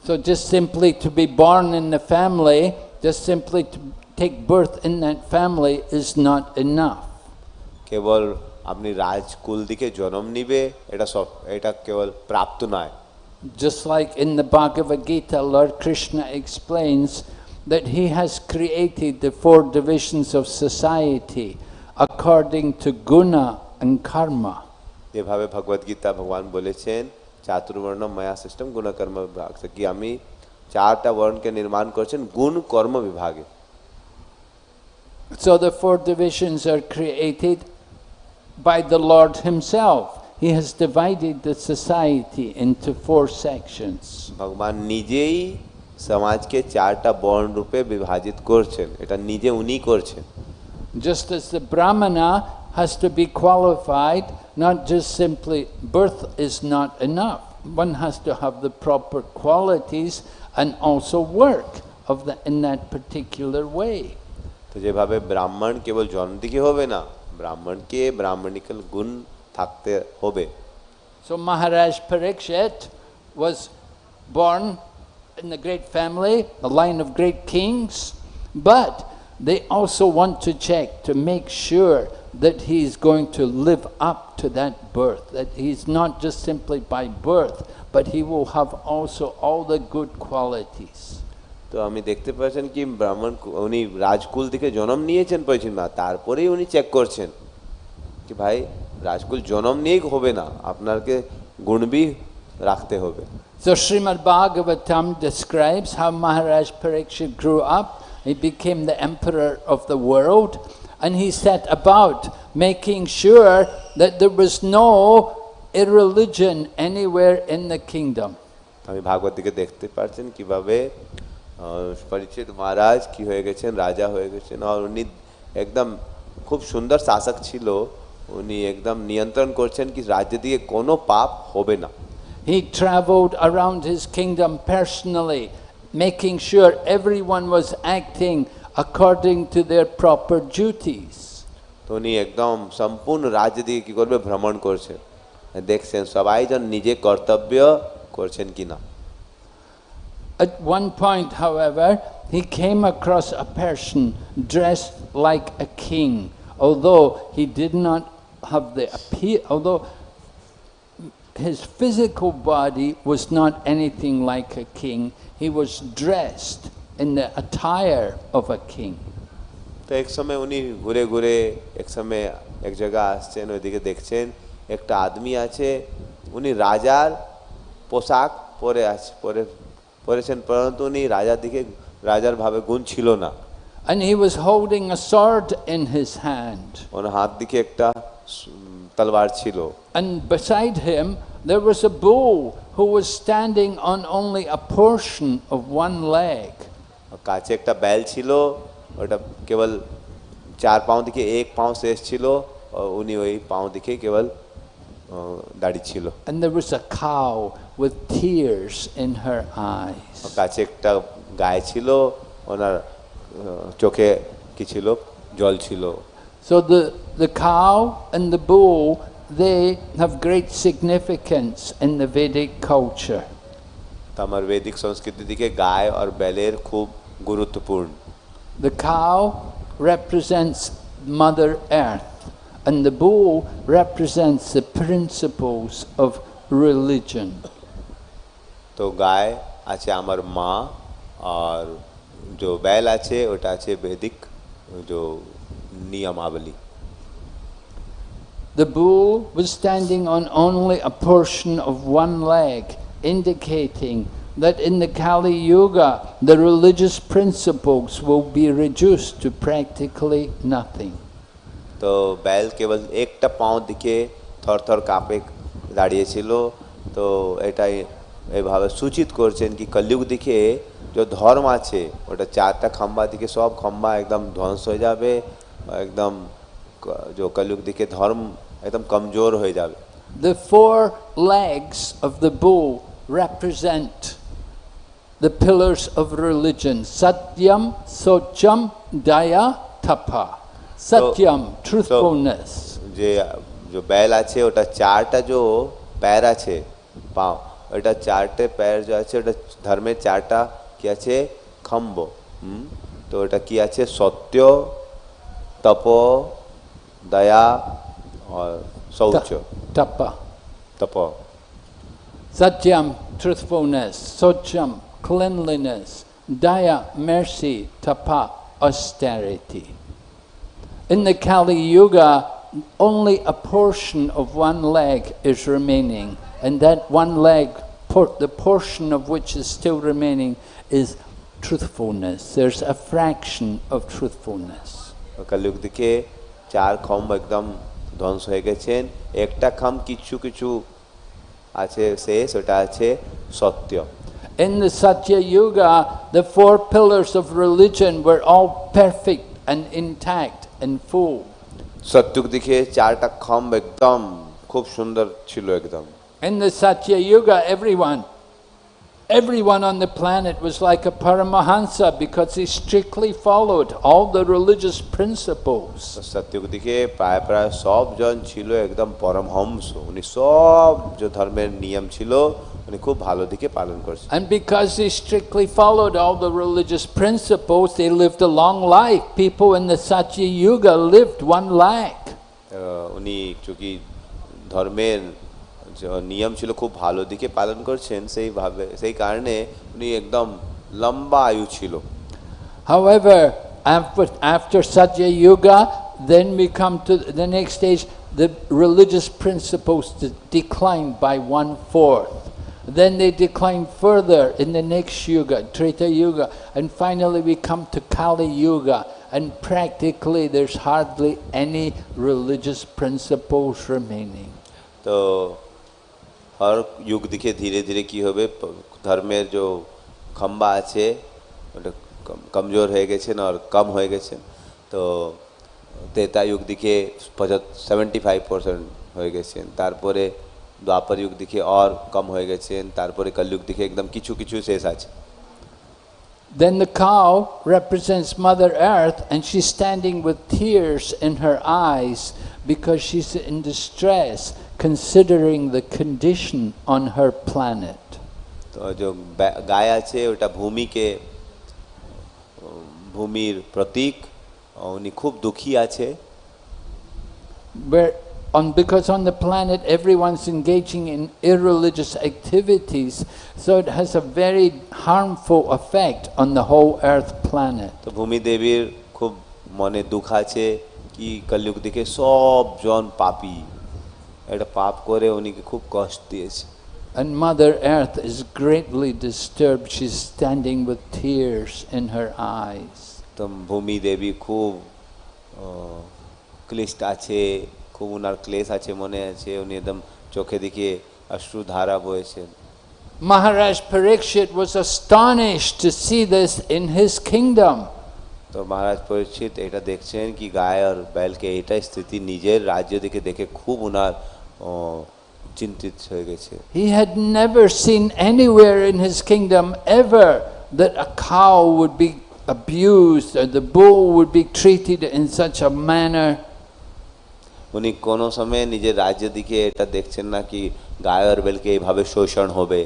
So, just simply to be born in the family, just simply to take birth in that family is not enough. কেবল আপনি রাজকুল দিকে জন্ম নিবে এটা সব এটা কেবল প্রাপ্ত নয় Just like in the Bhagavad Gita, Lord Krishna explains that he has created the four divisions of society according to guna and karma. যেভাবে ভগবদ গীতা ভগবান বলেছেন চাতুর্বর্ণ মায়া সিস্টেম গুণকর্ম বিভাগ কি আমি চারটা বর্ণকে নির্মাণ করছেন গুণ কর্ম বিভাগে So the four divisions are created by the Lord Himself. He has divided the society into four sections. ভগবান নিজেই সমাজকে চারটা বর্ণ রূপে বিভাজিত করছেন এটা নিজে উনি করছেন Just as the Brahmana has to be qualified, not just simply birth is not enough. One has to have the proper qualities and also work of the, in that particular way. তো যেভাবে ব্রাহ্মণ কেবল জন্ম দিকে হবে না ব্রাহ্মণকে ব্রাহ্মণিকাল গুণ থাকতে হবে So Maharaj Parikshit was born in the great family, a line of great kings, but they also want to check to make sure that he's going to live up to that birth, that he's not just simply by birth, but he will have also all the good qualities. তো আমি দেখতে পাচ্ছেন কি ব্রাহ্মণ কু- উনি রাজকুল থেকে জন্ম নিয়েছেন পরিচিত না তারপরেই উনি চেক করছেন কি ভাই রাজকুল জন্ম নিয়েই হবে না আপনাকে গুণবি রাখতে হবে So Srimad Bhagavatam describes how Maharaj Parikshit grew up. He became the emperor of the world and he set about making sure that there was no irreligion anywhere in the kingdom. আমি ভাগবত দিকে দেখতে পাচ্ছেন কিভাবে আহ, পরিচিত মহারাজ কি হয়ে গেছেন রাজা হয়ে গেছেন আর উনি একদম খুব সুন্দর শাসক ছিল উনি একদম নিয়ন্ত্রণ করছেন কি রাজ্য দিয়ে কোনো পাপ হবে না He traveled around his kingdom personally, making sure everyone was acting according to their proper duties. তো উনি একদম সম্পূর্ণ রাজ্য দিয়ে কি করবে ভ্রমণ করছেন দেখছেন সবাই যেন নিজে কর্তব্য করছেন কিনা At one point, however, he came across a person dressed like a king, although he did not have the appeal, although his physical body was not anything like a king, he was dressed in the attire of a king. তো এক সময় উনি ঘুরে ঘুরে এক সময় এক জায়গা আসছেন ওইদিকে দেখছেন একটা আদমি আছে উনি রাজার পোশাক পরে আছে পরে পরেছেন পরন্তু উনি রাজার দিকে রাজার ভাবে গুণ ছিল না And he was holding a sword in his hand. ওনার হাত দিকে একটা উম, তলোয়ার ছিল And beside him, there was a bull who was standing on only a portion of one leg. আর কাছে একটা বেল ছিল ওটা কেবল চার পাও দিকে এক পাও শেষ ছিল আর উনি ওই পাও দিকে কেবল আহ, দাঁড়িয়ে ছিল And there was a cow with tears in her eyes. আর কাছে একটা গায়ে ছিল ওনার আহ, চোখে কি ছিল জল ছিল So the, the cow and the bull, they have great significance in the Vedic culture. তো আমার বৈদিক সংস্কৃতি দিকে গায়ে আর বেলের খুব গুরুত্বপূর্ণ The cow represents Mother Earth, And the bull represents the principles of religion. তো গায় আছে আমার মা আর যে বেল আছে ওটা আছে বৈদিক যে নিয়মাবলী The bull was standing on only a portion of one leg, indicating that in the Kali Yuga the religious principles will be reduced to practically nothing. তো बैल কেবল একটা পাও দিকে থরথর কাঁপে দাঁড়িয়েছিল তো এটাই এভাবে সূচিত করছেন কি কলযুগ দিকে যে ধর্ম আছে ওটা চারটা খম্বা দিকে সব খম্বা একদম ধ্বংস হয়ে যাবে একদম ক- যে কলযুগ দিকে ধর্ম একদম কমজোর হয়ে যাবে The four legs of the bull represent the pillars of religion Satyam, Socham, Daya, Tapa. Satyam, truthfulness. যে যে बैल আছে ওটা চারটা जो पैर আছে পাও ওটা চারটে पैर जो আছে ওটা ধর্মের চারটা কি আছে খম্ব হুম তো ওটা কি আছে সত্য তপ দয়া আর শৌচ Ta- Tapa. Top Satyam, truthfulness. Socham, cleanliness. Daya, mercy. Tapa, austerity. In the Kali Yuga, only a portion of one leg is remaining, and that one leg, por- the portion of which is still remaining, is truthfulness. There's a fraction of truthfulness. কলযুগ দিকে চার খম্ব একদম ধ্বংস হয়ে গেছেন একটা খাম কিছু কিছু আছে শেষ ওটা আছে সত্য In the Satya Yuga, the four pillars of religion were all perfect and intact and full. সত্যুক দিকে চারটা খম্ব একদম খুব সুন্দর ছিল একদম In the Satya Yuga, everyone, everyone on the planet was like a Paramahansa because he strictly followed all the religious principles. তো সত্যুক দিকে প্রায় প্রায় সব জন ছিল একদম পরমহংস উনি সব যে ধর্মের নিয়ম ছিল উনি খুব ভালো দিকে পালন করছেন And because they strictly followed all the religious principles, they lived a long life. People in the Satya Yuga lived one lakh. আহ, উনি চুকি ধর্মের যে নিয়ম ছিল খুব ভালো দিকে পালন করছেন সেইভাবে সেই কারণে উনি একদম লম্বা আয়ু ছিল However, after, after Satya Yuga, then we come to the next stage, the religious principles de- decline by one fourth. Then they decline further in the next yuga, Treta Yuga, and finally we come to Kali Yuga, and practically there's hardly any religious principles remaining. তো হর যুগ দিকে ধীরে ধীরে কি হবে প- ধর্মের যে খম্বা আছে ওটা কম- কমজোর হয়ে গেছেন আর কম হয়ে গেছেন তো তেতা যুগ দিকে সেভেন্টি ফাইভ পার্সেন্ট হয়ে গেছেন তারপরে দ্বাপর যুগ দিকে আর কম হয়ে গেছেন তারপরে কলযুগ দিকে একদম কিছু কিছু শেষ আছে Then the cow represents Mother Earth, and she's standing with tears in her eyes because she's in distress, considering the condition on her planet. তো যে ব্যা- গায় আছে ওটা ভূমিকে উম, ভূমির প্রতীক উনি খুব দুঃখী আছে Where on because on the planet everyone's engaging in irreligious activities, so it has a very harmful effect on the whole Earth planet. তো ভূমি দেবীর খুব মনে দুঃখ আছে কি কলযুগ দিকে সব জন পাপী এটা পাপ করে উনিকে খুব কষ্ট দিয়েছে And Mother Earth is greatly disturbed. She's standing with tears in her eyes. তো ভূমি দেবী খুব আহ, ক্লিষ্ট আছে খুব উনার ক্লেশ আছে মনে আছে উনি একদম চোখে দিকে অশ্রু ধারা বয়েছে মহারাজ পরীক্ষিত was astonished to see this in his kingdom তো মহারাজ পরীক্ষিত এটা দেখছেন কি গায় আর বেলকে এটা স্থিতি নিজের রাজ্য দিকে দেখে খুব উনার চিন্তিত হয়ে গেছে he had never seen anywhere in his kingdom ever that a cow would be abused or the bull would be treated in such a manner উনি কোনো সময় নিজের রাজ্য দিকে এটা দেখছেন না কি গায় আর বেলকে এইভাবে শোষণ হবে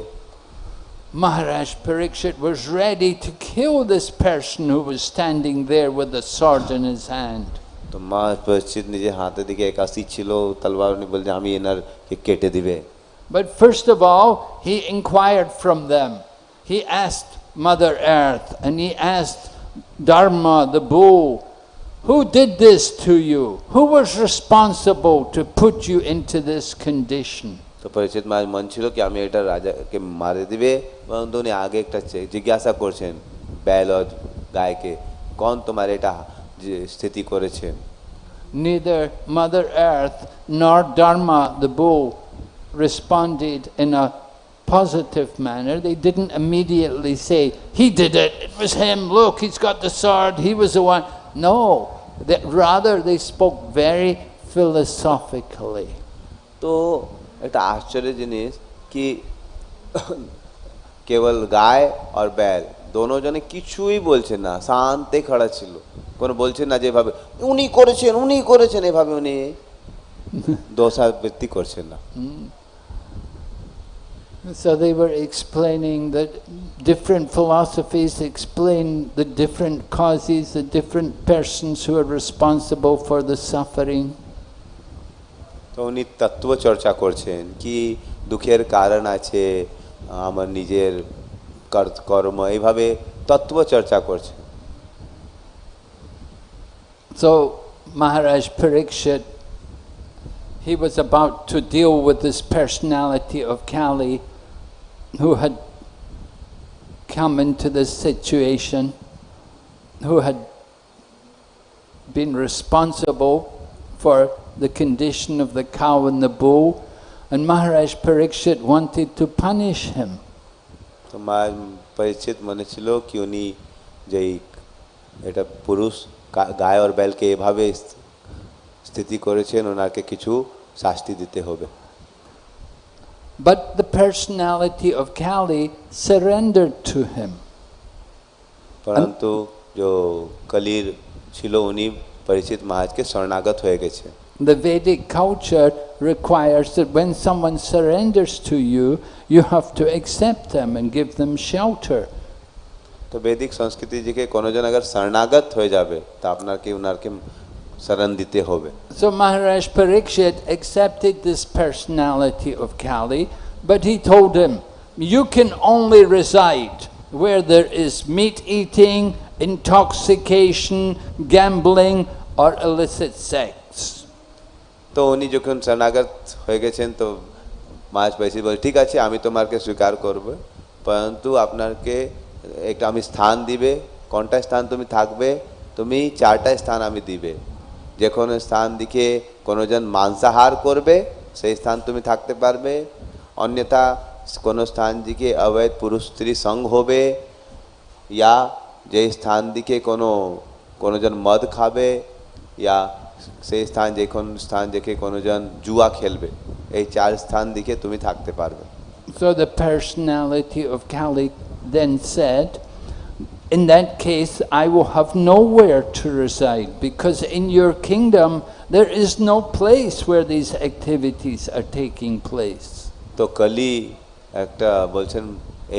Maharaj Parikshit was ready to kill this person who was standing there with a sword in his hand. তো মা পরিচিত নিজের হাতের দিকে একাশি ছিল তলবার উনি বলছে আমি এনার কে কেটে দিবে But first of all, he inquired from them. He asked Mother Earth and he asked Dharma, the bull, who did this to you? Who was responsible to put you into this condition? তো পরিচিত মহারাজ মন ছিল কি আমি এটা রাজাকে মারে দিবে পরন্তু উনি আগে একটা চে- জিজ্ঞাসা করছেন ব্যাল আর গায়কে কোন তোমার এটা যে স্থিতি করেছে Neither Mother Earth nor Dharma, the bull, responded in a positive manner. They didn't immediately say, He did it, it was him, look, he's got the sword, he was the one. No, that rather they spoke very philosophically. তো একটা আশ্চর্য জিনিস কি কেবল গায় আর ব্যাল দোনো জনে কিছুই বলছেন না শান্তে খাড়া ছিল। কোনো বলছেন না যেভাবে উনি করেছেন উনি করেছেন এভাবে উনি দোষাবৃত্তি করছেন না। So they were explaining that different philosophies explain the different causes, the different persons who are responsible for the suffering. তো উনি তত্ত্ব চর্চা করছেন কি দুঃখের কারণ আছে আমার নিজের কর- কর্ম এইভাবে তত্ত্ব চর্চা করছেন So Maharaj Parikshit, he was about to deal with this personality of Kali who had come into this situation, who had been responsible for the condition of the cow and the bull, and Maharaj Parikshit wanted to punish him. তো মা পরিচিত মনে ছিল কি উনি যেই এটা পুরুষ গা- গায় আর বেলকে এভাবে স- স্থিতি করেছেন ওনাকে কিছু শাস্তি দিতে হবে But the personality of Kali surrendered to him. পরন্তু যে কলির ছিল উনি পরিচিত মহাজকে শরণাগত হয়ে গেছে The Vedic culture requires that when someone surrenders to you, you have to accept them and give them shelter. তো বৈদিক সংস্কৃতি থেকে কোনোজন আগে শরণাগত হয়ে যাবে তা আপনাকে ওনারকে শরণ দিতে হবে So Maharaj Parikshit accepted this personality of Kali, but he told him, you can only reside where there is meat eating, intoxication, gambling, or illicit sex. তো উনি যখন শরণাগত হয়ে গেছেন তো মাছ পাইছি বলে ঠিক আছে আমি তোমাকে স্বীকার করব পরন্তু আপনাকে একটা আমি স্থান দিবে কোনটা স্থান তুমি থাকবে তুমি চারটা স্থান আমি দিবে যে কোনো স্থান দিকে কোনোজন মাংসাহার করবে সেই স্থান তুমি থাকতে পারবে অন্যথা কোনো স্থান দিকে অবৈধ পুরুষ স্ত্রী সঙ্গ হবে ইয়া যে স্থান দিকে কোনো কোনোজন মদ খাবে ইয়া সেই স্থান যে কোন স্থান দেখে কোনোজন জুয়া খেলবে এই চার স্থান দিকে তুমি থাকতে পারবে So the personality of Kali then said, in that case, I will have nowhere to reside because in your kingdom there is no place where these activities are taking place. তো কলি একটা বলছেন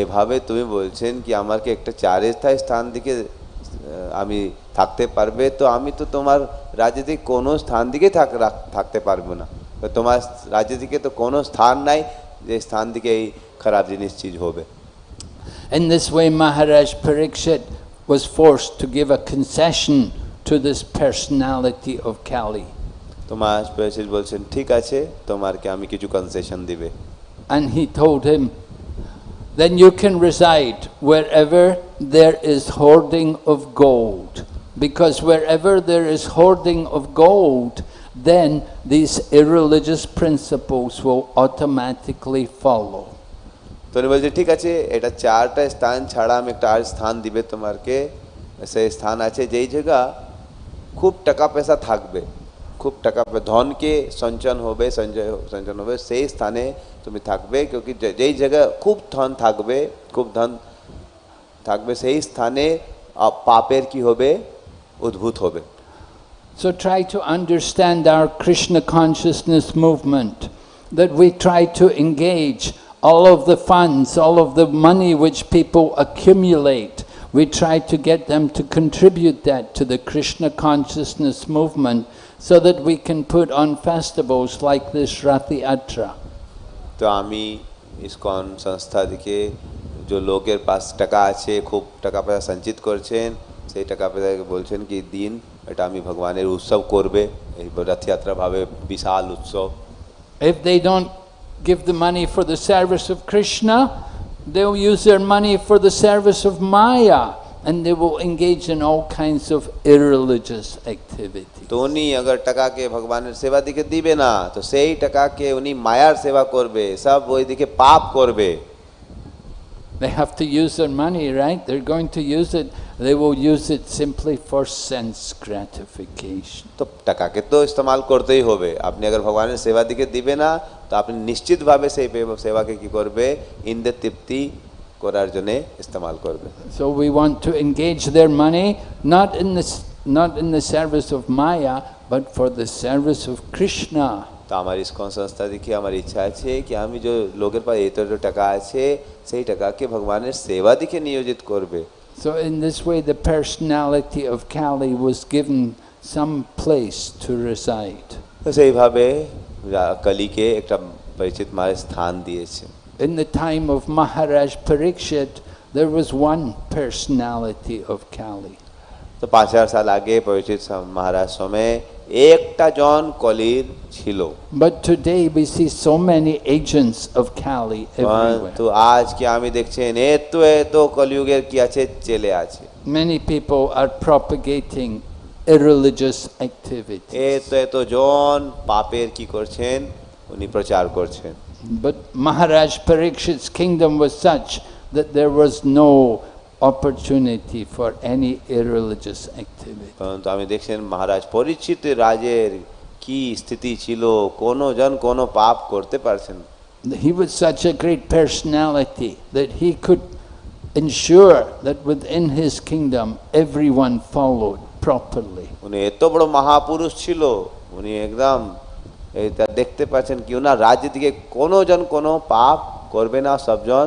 এভাবে তুমি বলছেন কি আমাকে একটা চার স্থায়ী স্থান দিকে আমি থাকতে পারবে? তো আমি তো তোমার রাজ্য কোনো স্থান দিকে থাকতে পারব না। তো তোমার রাজ্য থেকে তো কোনো স্থান নাই যে স্থান দিকে এই খারাপ জিনিস চিজ হবে। In this way, Maharaj Parikshit was forced to give a concession to this personality of Kali. তোমার স্পেশাল বলছেন ঠিক আছে তোমারকে আমি কিছু কনসেশন দিবে And he told him, then you can reside wherever there is hoarding of gold. Because wherever there is hoarding of gold, then these irreligious principles will automatically follow. তো উনি বলছে ঠিক আছে এটা চারটা স্থান ছাড়া আমি একটা আর স্থান দিবে তোমারকে সেই স্থান আছে যেই জায়গা খুব টাকা পয়সা থাকবে খুব টাকা পয়সা ধনকে সঞ্চন হবে সঞ্চয় সঞ্চন হবে সেই স্থানে তুমি থাকবে क्योंकि যে- যেই জায়গা খুব ধন থাকবে খুব ধন থাকবে সেই স্থানে আহ, পাপের কি হবে উদ্ভূত হবে So try to understand our Krishna consciousness movement, that we try to engage all of the funds, all of the money which people accumulate, we try to get them to contribute that to the Krishna consciousness movement so that we can put on festivals like this Ratha Yatra. তো আমি ISKCON সংস্থা থেকে যে লোকের পাশ টাকা আছে খুব টাকা পয়সা সঞ্চিত করছেন সেই টাকা পয়সাকে বলছেন কি দিন এটা আমি ভগবানের উৎসব করবে এই রথযাত্রা ভাবে বিশাল উৎসব If they don't give the money for the service of Krishna, they'll use their money for the service of Maya and they will engage in all kinds of irreligious activities. তো উনি अगर টাকাকে ভগবানের সেবা দিকে দিবে না তো সেই টাকাকে উনি মায়ার সেবা করবে সব ওই দিকে পাপ করবে They have to use their money, right? They're going to use it. They will use it simply for sense gratification. তো টাকাকে তো ইস্তেমাল করতেই হবে আপনি अगर ভগবানের সেবা দিকে দিবে না তো আপনি নিশ্চিতভাবে সেই পে- সেবাকে কি করবে ইন্দ্রের তৃপ্তি করার জন্য ইস্তেমাল করবে So we want to engage their money not in the, s- not in the service of Maya, but for the service of Krishna. তো আমার ইস্কন সংস্থা দেখে আমার ইচ্ছা আছে কি আমি যে লোকের পাশে এত এত টাকা আছে সেই টাকাকে ভগবানের সেবা দিকে নিয়োজিত করবে So in this way, the personality of Kali was given some place to reside. তো সেইভাবে রা- কালীকে একটা পরিচিত মায়ের স্থান দিয়েছে In the time of Maharaj Parikshit, there was one personality of Kali. তো পাঁচ হাজার সাল আগে পরিচিত সা- মহারাজ সময়ে একটা জন কলির ছিল But today we see so many agents of Kali everywhere. তো আজকে আমি দেখছেন এত এত কলিযুগের কি আছে চেলে আছে Many people are propagating irreligious activities. এত এত জন পাপের কি করছেন উনি প্রচার করছেন But Maharaj Parikshit's kingdom was such that there was no opportunity for any irreligious activity. পরন্তু আমি দেখছেন মহারাজ পরিচিত রাজের কি স্থিতি ছিল কোনো জন কোনো পাপ করতে পারছেন না। He was such a great personality that he could ensure that within his kingdom everyone followed properly. উনি এত বড় মহাপুরুষ ছিল উনি একদম এটা দেখতে পাচ্ছেন কি ওনার রাজ্য থেকে কোনো জন কোনো পাপ করবে না সবজন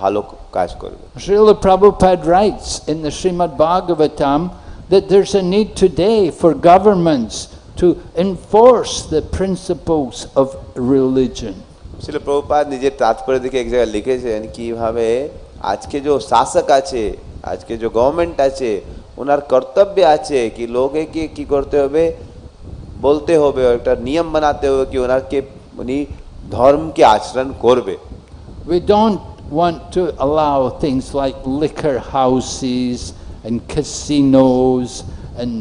ভালো কাজ করবে Srila Prabhupada writes in the Srimad Bhagavatam that there's a need today for governments to enforce the principles of religion. ছিল প্রভুপাদ নিজের তাৎপর্য দিকে এক জায়গায় লিখেছেন কিভাবে আজকে যে শাসক আছে আজকে যে গভর্নমেন্ট আছে ওনার কর্তব্য আছে কি লোকে কি করতে হবে বলতে হবে একটা নিয়ম বানাতে হবে কি ওনারকে উনি ধর্মকে আচরণ করবে We don't want to allow things like liquor houses and casinos and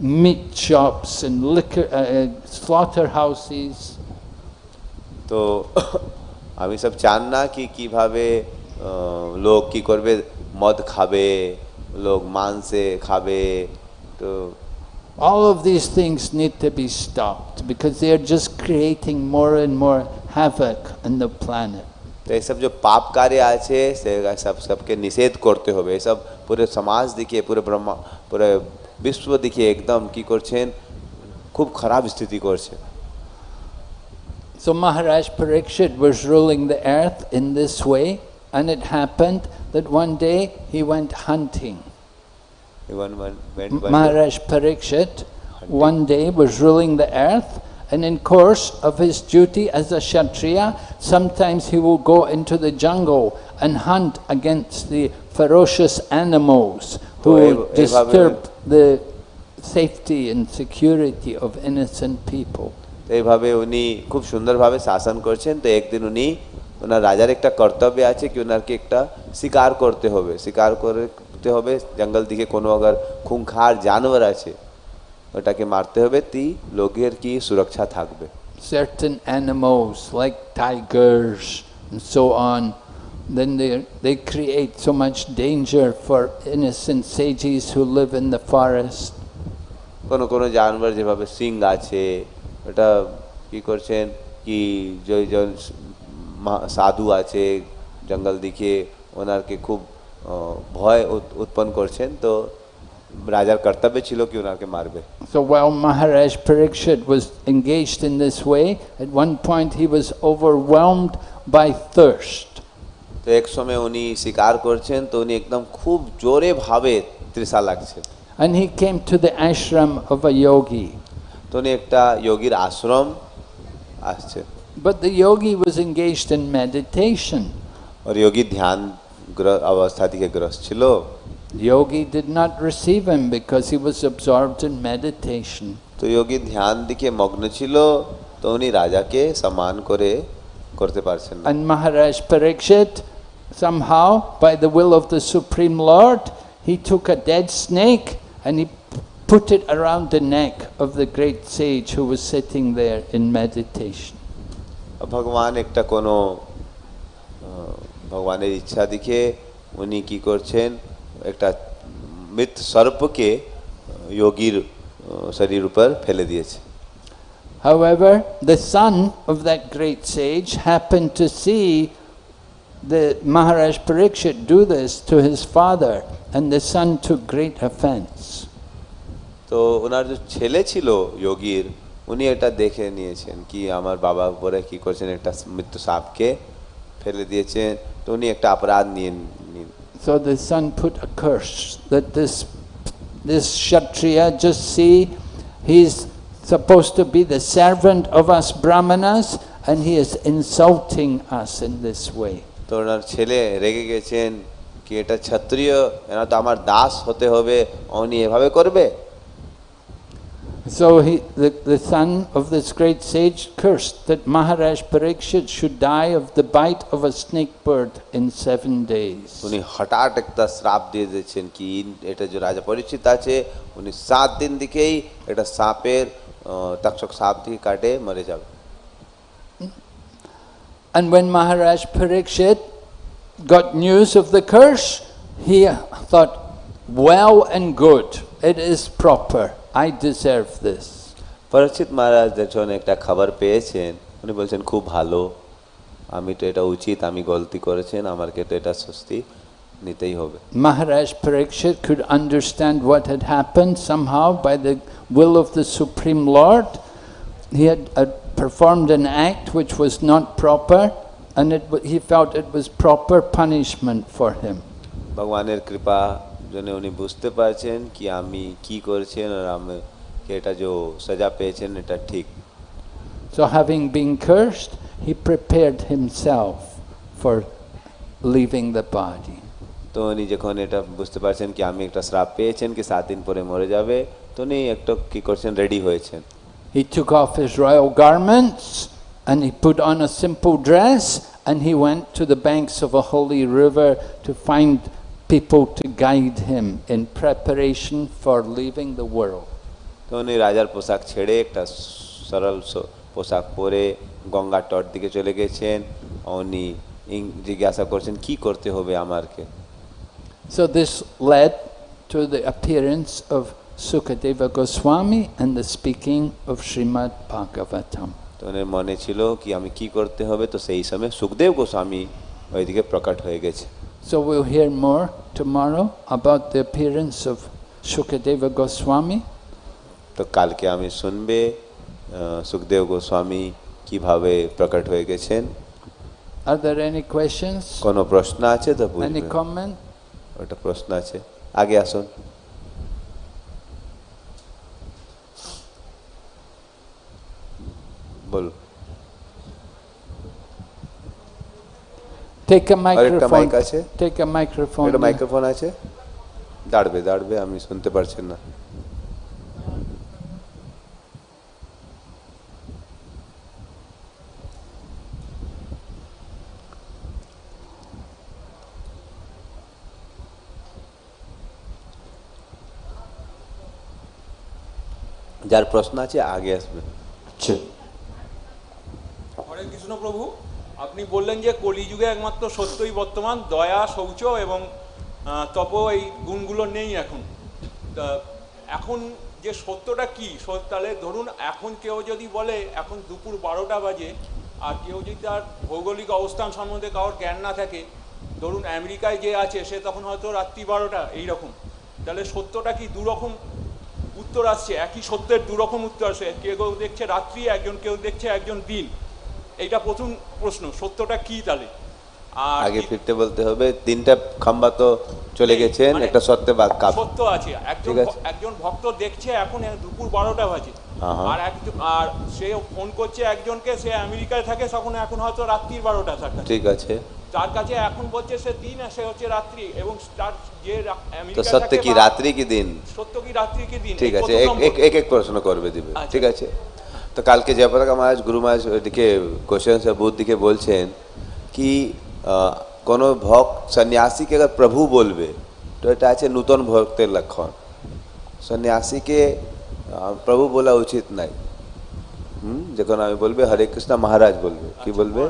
meat shops and liquor uh, uh, slaughterhouses. তো আমি সব চান না কি কিভাবে আহ, লোক কি করবে মদ খাবে লোক মাংসে খাবে তো All of these things need to be stopped because they are just creating more and more havoc on the planet. তো এইসব যে পাপ কার্য আছে সে সব সবকে নিষেধ করতে হবে এসব পুরো সমাজ দিকে পুরো ব্রহ্মা পুরো বিশ্ব দিকে একদম কি করছেন খুব খারাপ স্থিতি করছে So Maharaj Parikshit was ruling the earth in this way and it happened that one day he went hunting. Even when- when- when- Maharaj Parikshit one day was ruling the earth and in course of his duty as a Kshatriya, sometimes he will go into the jungle and hunt against the ferocious animals who তো এই- will এইভাবে- disturb the safety and security of innocent people. তো এইভাবে উনি খুব সুন্দরভাবে শাসন করছেন তো একদিন উনি ওনার রাজার একটা কর্তব্য আছে কি ওনারকে একটা শিকার করতে হবে শিকার করতে হবে জঙ্গল দিকে কোনো আগার খুঙ্খার জানোয়ার আছে ওটাকে মারতে হবে তি লোকের কি সুরক্ষা থাকবে certain animals like tigers and so on, then they, they create so much danger for innocent sages who live in the forest. কোনো কোনো জানোয়ার যেভাবে সিং আছে ওটা কি করছেন কি যে যে মা- সাধু আছে জঙ্গল দিকে ওনারকে খুব আহ, ভয় উৎ- উৎপন্ন করছেন তো রাজার কর্তব্য ছিল কি ওনাকে মারবে So while Maharaj Parikshit was engaged in this way, at one point he was overwhelmed by thirst. তো এক সময় উনি শিকার করছেন তো উনি একদম খুব জোরে ভাবে তৃষা লাগছে And he came to the ashram of a yogi. তো উনি একটা যোগীর আশ্রম আসছে But the yogi was engaged in meditation. और योगी ध्यान ग्र- अवस्था दिखे ग्रस्त ছিল Yogi did not receive him because he was absorbed in meditation. তো যোগী ধ্যান দিকে মগ্ন ছিল তো উনি রাজাকে সম্মান করে করতে পারছেন না And Maharaj Parikshit, somehow, by the will of the Supreme Lord, he took a dead snake and he put it around the neck of the great sage who was sitting there in meditation. ভগবান একটা কোনো আহ, ভগবানের ইচ্ছা দিকে উনি কি করছেন একটা মৃত সর্পকে যোগীর আহ, শরীর উপর ফেলে দিয়েছে However, the son of that great sage happened to see the Maharaj Parikshit do this to his father, and the son took great offense. তো ওনার যে ছেলে ছিল যোগীর উনি এটা দেখে নিয়েছেন কি আমার বাবা উপরে কি করছেন একটা মৃত্যু সাপকে ফেলে দিয়েছেন তো উনি একটা অপরাধ নিয়ে নিন So the son put a curse that this this Kshatriya just see he's supposed to be the servant of us Brahmanas and he is insulting us in this way. তো ওনার ছেলে রেগে গেছেন কি এটা ক্ষত্রিয় এরা তো আমার দাস হতে হবে উনি এভাবে করবে So he, the, the son of this great sage cursed that Maharaj Parikshit should die of the bite of a snake bird in seven days. উনি হঠাৎ একটা শ্রাপ দিয়ে দিয়েছেন কি এটা যে রাজা পরিচিত আছে উনি সাত দিন দিকেই এটা সাপের আহ, তক্ষক সাপ দিয়ে কাটে মরে যাবে And when Maharaj Parikshit got news of the curse, he thought, well and good, it is proper, I deserve this. পরিচিত মহারাজ যখন একটা খবর পেয়েছেন উনি বলছেন খুব ভালো আমি তো এটা উচিত আমি গলতি করেছেন আমাকে তো এটা স্বস্তি নিতেই হবে Maharaj Parikshit could understand what had happened somehow by the will of the Supreme Lord. He had uh, performed an act which was not proper, and it, wa- he felt it was proper punishment for him. ভগবানের কৃপা জন্য উনি বুঝতে পারছেন কি আমি কি করেছেন আর আমি কি এটা যে সাজা পেয়েছেন এটা ঠিক So, having been cursed, he prepared himself for leaving the body. তো উনি যখন এটা বুঝতে পারছেন কি আমি একটা শ্রাপ পেয়েছেন কি সাত দিন পরে মরে যাবে তো উনি একটু কি করছেন রেডি হয়েছেন He took off his royal garments and he put on a simple dress and he went to the banks of a holy river to find people to guide him in preparation for leaving the world. তো উনি রাজার পোশাক ছেড়ে একটা সরল পোশাক পরে গঙ্গার তট দিকে চলে গেছেন উনি জিজ্ঞাসা করছেন কি করতে হবে আমারকে So this led to the appearance of Sukadeva Goswami and the speaking of Srimad Bhagavatam. তো ওনার মনে ছিল কি আমি কি করতে হবে তো সেই সময় সুখদেব গোস্বামী ওইদিকে প্রকট হয়ে গেছে So we'll hear more tomorrow about the appearance of Sukadeva Goswami. তো কালকে আমি শুনবে আহ, সুখদেব গোস্বামী কিভাবে প্রকট হয়ে গেছেন Are there any questions? কোনো প্রশ্ন আছে তো Any বুঝবেন comment? ওটা প্রশ্ন আছে আগে আসুন বলুন Take a আরেকটা microphone. mic আছে? Take a microphone. এটা মাইক্রোফোন আছে দাঁড়বে দাঁড়বে আমি শুনতে পারছেন না যার প্রশ্ন আছে আগে আসবে হরে কৃষ্ণ প্রভু আপনি বললেন যে কলিযুগে একমাত্র সত্যই বর্তমান, দয়া, শৌচ এবং তপ এই গুণগুলো নেই এখন। এখন যে সত্যটা কি? তাহলে ধরুন এখন কেউ যদি বলে, এখন দুপুর বারোটা বাজে আর কেউ যদি তার ভৌগোলিক অবস্থান সম্বন্ধে কারোর জ্ঞান না থাকে, ধরুন আমেরিকায় যে আছে, সে তখন হয়তো রাত্রি বারোটা, এইরকম। তাহলে সত্যটা কি দুরকম উত্তর আসছে? একই সত্যের দুরকম উত্তর কেউ কেউ দেখছে রাত্রি, একজন কেউ দেখছে একজন দিন। এইটা প্রথম প্রশ্ন সত্যটা কি তাহলে? আগে ফিরতে বলতে হবে তিনটা খাম্বা তো চলে গেছেন মানে একটা সত্যে বাদ কাপ সত্য আছে। একজন একজন ভক্ত দেখছে এখন দুপুর বারোটা বাজে। আর একজন আর সে ফোন করছে একজনকে সে আমেরিকায় থাকে তখন এখন হয়তো রাত্রির বারোটা কাছে ঠিক আছে। তার কাছে এখন বলছে সে দিন আর সে হচ্ছে রাত্রি এবং তার যে তো সত্য কি রাত্রি কি দিন? সত্য কি রাত্রি কি দিন? ঠিক আছে। এক এক এক এক প্রশ্ন করবে দিবে। আচ্ছা। ঠিক আছে? তো কালকে জয়পতাকা মহারাজ গুরু মহারাজ ওইদিকে কোশ্চেন বুধ দিকে বলছেন কি কোনো ভক্ত সন্ন্যাসীকে প্রভু বলবে? তো এটা আছে নূতন ভক্তের লক্ষণ। সন্ন্যাসীকে প্রভু বলা উচিত নাই। হুম? যখন আমি বলবে হরে কৃষ্ণ মহারাজ বলবে। কি বলবে?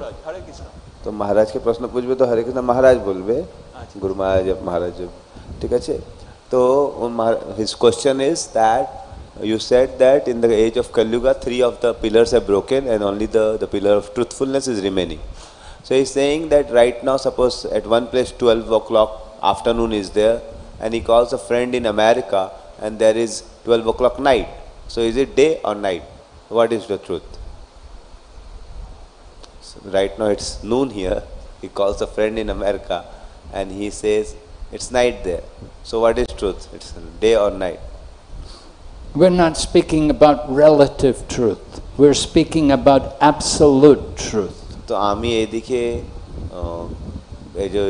তো মহারাজকে প্রশ্ন পুজবে তো হরে কৃষ্ণ মহারাজ বলবে। গুরু মহারাজ মহারাজ ঠিক আছে? তো his question is that you said that in the age of Kalyuga three of the pillars are broken and only the, the pillar of truthfulness is remaining so he's saying that right now suppose at one place 12 o'clock afternoon is there and he calls a friend in America and there is 12 o'clock night so is it day or night what is the truth so right now it's noon here. He calls a friend in America and he says it's night there. So what is truth? It's day or night. We're not speaking about relative truth. We're speaking about absolute truth. তো আমি এদিকে এই যে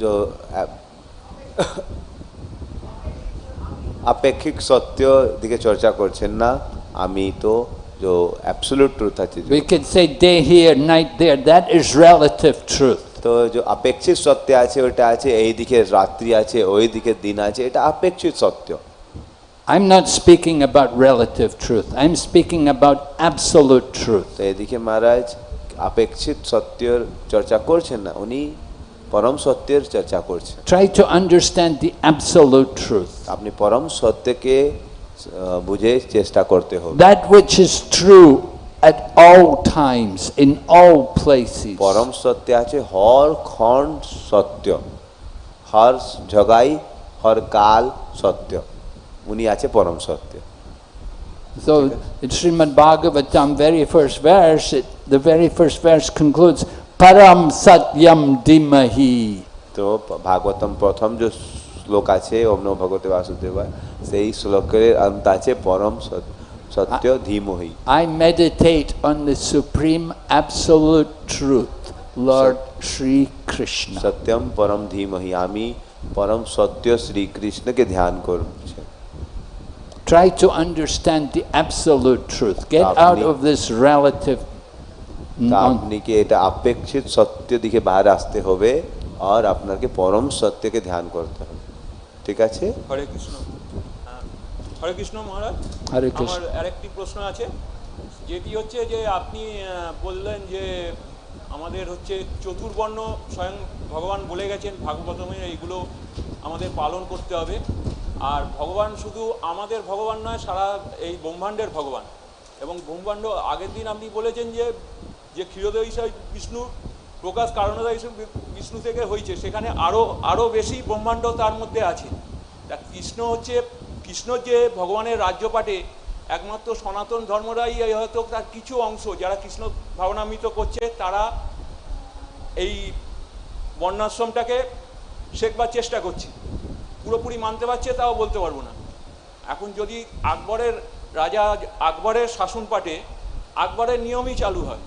जो আপেক্ষিক সত্য দিকে চর্চা করছেন না আমি তো যে অ্যাবসোলুট ট্রুথ আছে We could say day here, night there. That is relative truth. তো যে আপেক্ষিক সত্য আছে ওটা আছে এই দিকে রাত্রি আছে ওই দিকে দিন আছে এটা আপেক্ষিক সত্য I'm not speaking about relative truth. I'm speaking about absolute truth. এদিকে মহারাজ আপেক্ষিক সত্যের চর্চা করছেন না উনি পরম সত্যের চর্চা করছেন Try to understand the absolute truth. আপনি পরম সত্যকে বুঝে চেষ্টা করতে হবে That which is true at all times, in all places. পরম সত্য আছে হর খণ্ড সত্য হর জগাই হর কাল সত্য উনি আছে পরম সত্য So in Srimad Bhagavatam, very first verse, it, the very first verse concludes, Param Satyam Dimahi. তো ভাগবতম প্রথম যে শ্লোক আছে ওম নমো ভগবতে বাসুদেবায় সেই শ্লোকের অন্ত আছে পরম সত- সত্য ধীমহি I meditate on the supreme absolute truth, Lord Sri Krishna. সত্যম পরম ধীমহি আমি পরম সত্য শ্রীকৃষ্ণকে ধ্যান করছি Try to understand the absolute truth. Get out of this relative. তা non- আপনি কি এটা আপেক্ষিত সত্য দিকে বাইরে আসতে হবে আর আপনাকে পরম সত্যকে ধ্যান করতে হবে ঠিক আছে হরে কৃষ্ণ হ্যাঁ। হরে কৃষ্ণ মহারাজ হরে কৃষ্ণ। আরেকটি প্রশ্ন আছে যেটি হচ্ছে যে আপনি বললেন যে আমাদের হচ্ছে চতুর্বর্ণ স্বয়ং ভগবান বলে গেছেন ভাগবতমে এইগুলো আমাদের পালন করতে হবে আর ভগবান শুধু আমাদের ভগবান নয়, সারা এই ব্রহ্মাণ্ডের ভগবান। এবং ব্রহ্মাণ্ড আগের দিন আপনি বলেছেন যে যে ক্ষীরোদয় বিষ্ণু প্রকাশ কারণোদয় বিষ্ণু থেকে হয়েছে সেখানে আরও আরও বেশি ব্রহ্মাণ্ড তার মধ্যে আছে। তা কৃষ্ণ হচ্ছে, কৃষ্ণ যে ভগবানের রাজ্যপাটে একমাত্র সনাতন ধর্মরাই হয়তো তার কিছু অংশ, যারা কৃষ্ণ ভাবনামৃত করছে, তারা এই বর্ণাশ্রমটাকে শেখবার চেষ্টা করছে। পুরোপুরি মানতে পারছে তাও বলতে পারব না। এখন যদি আকবরের রাজা আকবরের শাসন পাটে আকবরের নিয়মই চালু হয়,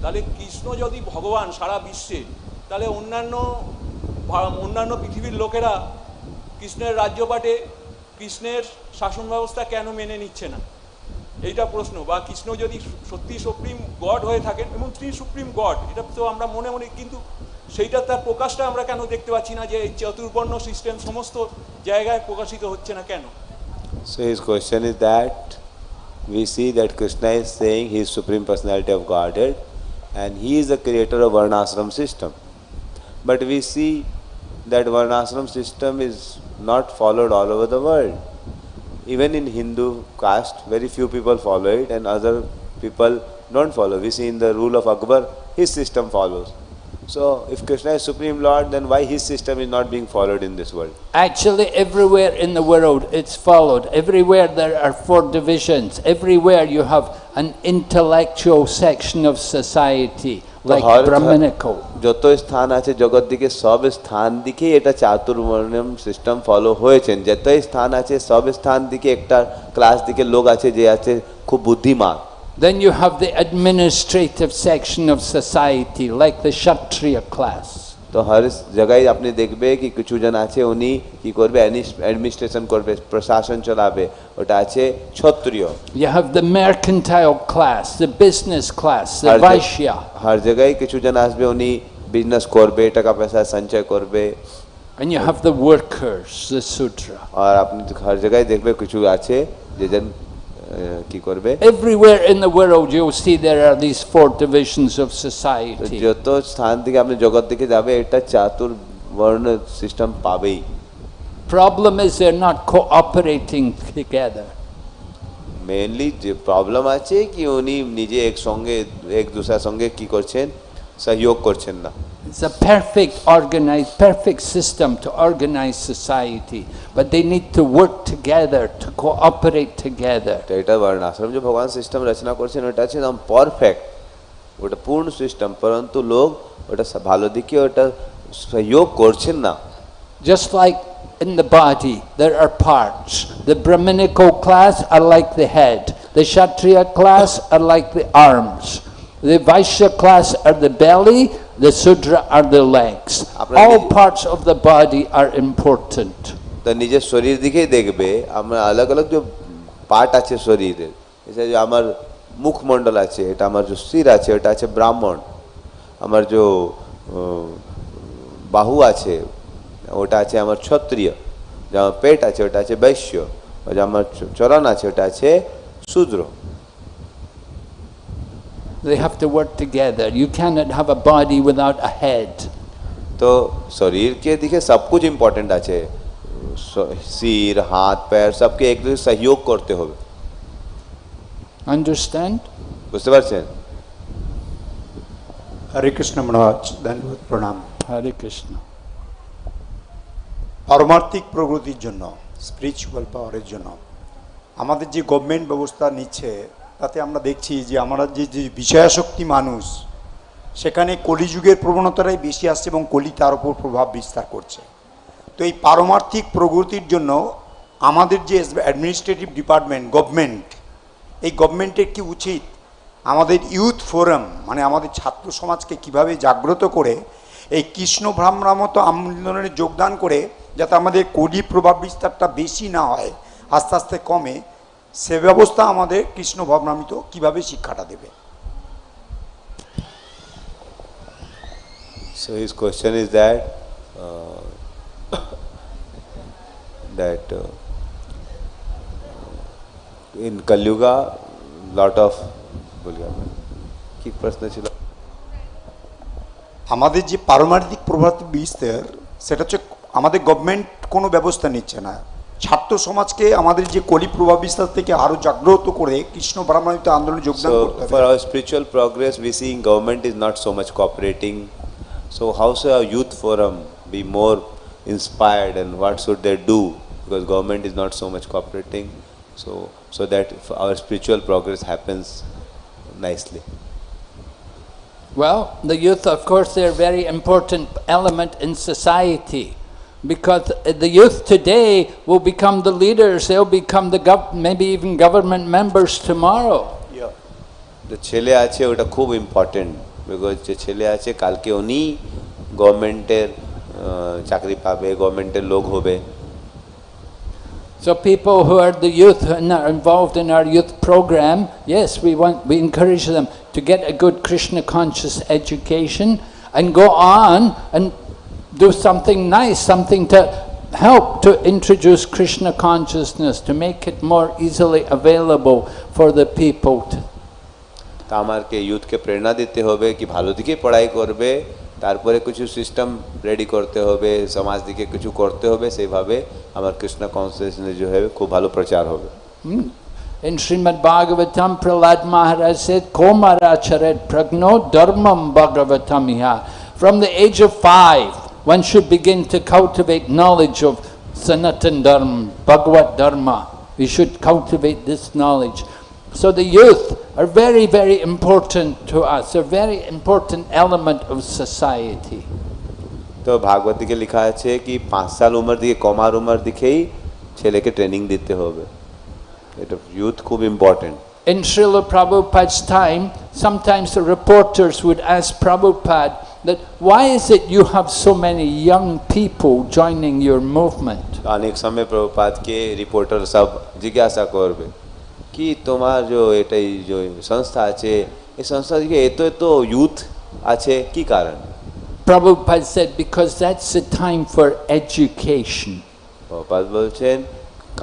তাহলে কৃষ্ণ যদি ভগবান সারা বিশ্বে, তাহলে অন্যান্য অন্যান্য পৃথিবীর লোকেরা কৃষ্ণের রাজ্যপাটে কৃষ্ণের শাসন ব্যবস্থা কেন মেনে নিচ্ছে না? এইটা প্রশ্ন। বা কৃষ্ণ যদি সত্যি সুপ্রিম গড হয়ে থাকেন, এবং তিনি সুপ্রিম গড, এটা তো আমরা মনে মনে কিন্তু সেইটা তার প্রকাশটা আমরা কেন দেখতে পাচ্ছি না যে এই চতুর্বর্ণ সিস্টেম সমস্ত জায়গায় প্রকাশিত হচ্ছে না কেন So his question is that we see that Krishna is saying he is Supreme Personality of Godhead and he is the creator of Varnashram system. But we see that Varnashram system is not followed all over the world. Even in Hindu caste, very few people follow it and other people don't follow. We see in the rule of Akbar, his system follows. So if Krishna is Supreme Lord, then why his system is not being followed in this world? Actually, everywhere in the world it's followed. Everywhere there are four divisions. Everywhere you have an intellectual section of society, like har- Brahminical. যত স্থান আছে জগৎ দিকে সব স্থান দিকেই এটা চাতুর্বর্ণম system follow হয়েছেন যতই স্থান আছে সব স্থান দিকে একটা ক্লাস দিকে লোক আছে যে আছে খুব বুদ্ধিমান then you have the administrative section of society like the Kshatriya class. তো হর জায়গায় আপনি দেখবে কি কিছু জন আছে উনি কি করবে অ্যাডমিনিস্ট্রেশন করবে প্রশাসন চালাবে ওটা আছে kshatriya you have the mercantile class the business class the vaishya হর জায়গায় কিছু জন আসবে উনি বিজনেস टका पैसा संचय সঞ্চয় করবে and you have the workers the sudra আর আপনি হর জায়গায় দেখবে কিছু আছে যে জন কি করবে Everywhere in the world you'll see there are these four divisions of তো society. যত স্থান থেকে আপনি জগৎ দিকে যাবে এটা চাতুর বর্ণ সিস্টেম পাবেই Problem is they're not cooperating together. Mainly যে প্রবলেম আছে কি উনি নিজে এক সঙ্গে এক দুসরার সঙ্গে কি করছেন সহযোগ করছেন না It's a perfect organized, perfect system to organize society, but they need to work together, to cooperate together. তো এটা বর্ণাশ্রম যে ভগবান সিস্টেম রচনা করছেন ওটা আছে একদম পারফেক্ট ওটা পূর্ণ সিস্টেম পরন্তু লোক ওটা স- ভালো দিকে ওটা সহযোগ করছেন না Just like in the body, there are parts. The Brahminical class are like the head. The Kshatriya class are like the arms. The Vaishya class are the belly. The Sudra are the legs. All parts of the body are important. তো নিজের শরীর দিকেই দেখবে আমরা আলাদা আলাদা যে part আছে শরীরের এটা যে আমার মুখমণ্ডল আছে এটা আমার যে শির আছে ওটা আছে ব্রাহ্মণ আমার যে বাহু আছে ওটা আছে আমার ক্ষত্রিয় যে আমার পেট আছে ওটা আছে বৈশ্য যে আমার চরণ আছে ওটা আছে শূদ্র They have to work together. You cannot have a body without a head. তো শরীর के दिखे सब कुछ इम्पोर्टेंट আছে স- শির হাত पैर सबके एक दूसरे सहयोग করতে হবে Understand? বুঝতে পারছেন হরে কৃষ্ণ মহারাজ ধন্যবাদ প্রণাম Hare Krishna. পারমার্থিক প্রগতির জন্য স্পিরিচুয়াল পাওয়ারের জন্য আমাদের যে গভর্নমেন্ট ব্যবস্থা নিচ্ছে তাতে আমরা দেখছি যে আমরা যে যে বিষয়াসক্তি মানুষ, সেখানে কলিযুগের প্রবণতাটাই বেশি আসছে এবং কলি তার উপর প্রভাব বিস্তার করছে। তো এই পারমার্থিক প্রগতির জন্য আমাদের যে অ্যাডমিনিস্ট্রেটিভ ডিপার্টমেন্ট গভর্নমেন্ট এই গভর্নমেন্টের কি উচিত? আমাদের ইউথ ফোরাম মানে আমাদের ছাত্র সমাজকে কীভাবে জাগ্রত করে, এই কৃষ্ণ ভ্রামরামত আন্দোলনে যোগদান করে, যাতে আমাদের কলি প্রভাব বিস্তারটা বেশি না হয়, আস্তে আস্তে কমে সে ব্যবস্থা আমাদের কৃষ্ণ ভ্রামরামিত কীভাবে শিক্ষাটা দেবে? So his question is that uh, that uh, in Kalyuga lot of কি প্রশ্ন ছিল আমাদের যে পারমার্থিক প্রভাব বিস্তার সেটা হচ্ছে আমাদের গভর্নমেন্ট কোনো ব্যবস্থা নিচ্ছে না। ছাত্র সমাজকে আমাদের যে কলি প্রভাব বিস্তার থেকে আরো জাগ্রত করে কৃষ্ণ ব্রাহ্মণিত আন্দোলনে যোগদান So করতে for হবে our spiritual progress, we see government is not so much cooperating. So how should our youth forum be more inspired and what should they do? Because government is not so much cooperating. So so that our spiritual progress happens nicely. Well, the youth, of course, they're a very important element in society because the youth today will become the leaders, they'll become the gov- maybe even government members tomorrow. যে ছেলে আছে ওটা খুব important because যে ছেলে আছে কালকে উনি গভর্নমেন্টের চাকরি পাবে গভর্নমেন্টের লোক হবে So people who are the youth and are involved in our youth program, yes, we want we encourage them to get a good Krishna conscious education and go on and do something nice, something to help to introduce Krishna consciousness, to make it more easily available for the people. To, তা আমাকে ইউথকে প্রেরণা দিতে হবে কি ভালো দিকে পড়াই করবে তারপরে কিছু সিস্টেম রেডি করতে হবে সমাজ দিকে কিছু করতে হবে সেইভাবে আমার কৃষ্ণ কনসিয়াসনেস যে হবে খুব ভালো প্রচার হবে in Srimad Bhagavatam, Prahlad Maharaj said, Komara charet pragno dharmam bhagavatam iha. From the age of five, one should begin to cultivate knowledge of Sanatan Dharma, Bhagavad Dharma. We should cultivate this knowledge. So the youth are very, very important to us. They're a very important element of society. তো ভাগবত দিকে লেখা আছে কি পাঁচ সাল উমর দিকে কমার উমর দিকেই ছেলেকে ট্রেনিং দিতে হবে এটা ইউথ খুব important In Srila Prabhupada's time, sometimes the reporters would ask Prabhupada that why is it you have so many young people joining your movement? অনেক সময় প্রভুপাতকে রিপোর্টার সব জিজ্ঞাসা করবে কি তোমার যে এটাই যে সংস্থা আছে এই সংস্থা থেকে এত এত ইউথ আছে কি কারণ Prabhupada said, because that's the time for education. Prabhupada বলছেন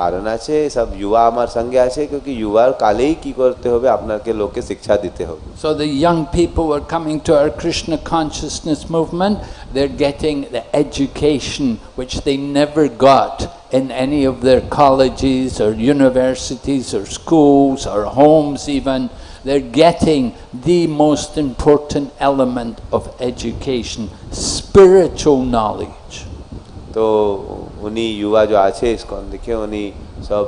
কারণ আছে সব যুবা আমার সঙ্গে আছে কিউকি যুবার কালেই কি করতে হবে আপনাকে লোককে শিক্ষা দিতে হবে So the young people who are coming to our Krishna consciousness movement, they're getting the education which they never got in any of their colleges or universities or schools or homes even. They're getting the most important element of education, spiritual knowledge. तो उन्हीं युवा जो আছে ISKCON দেখে উনি সব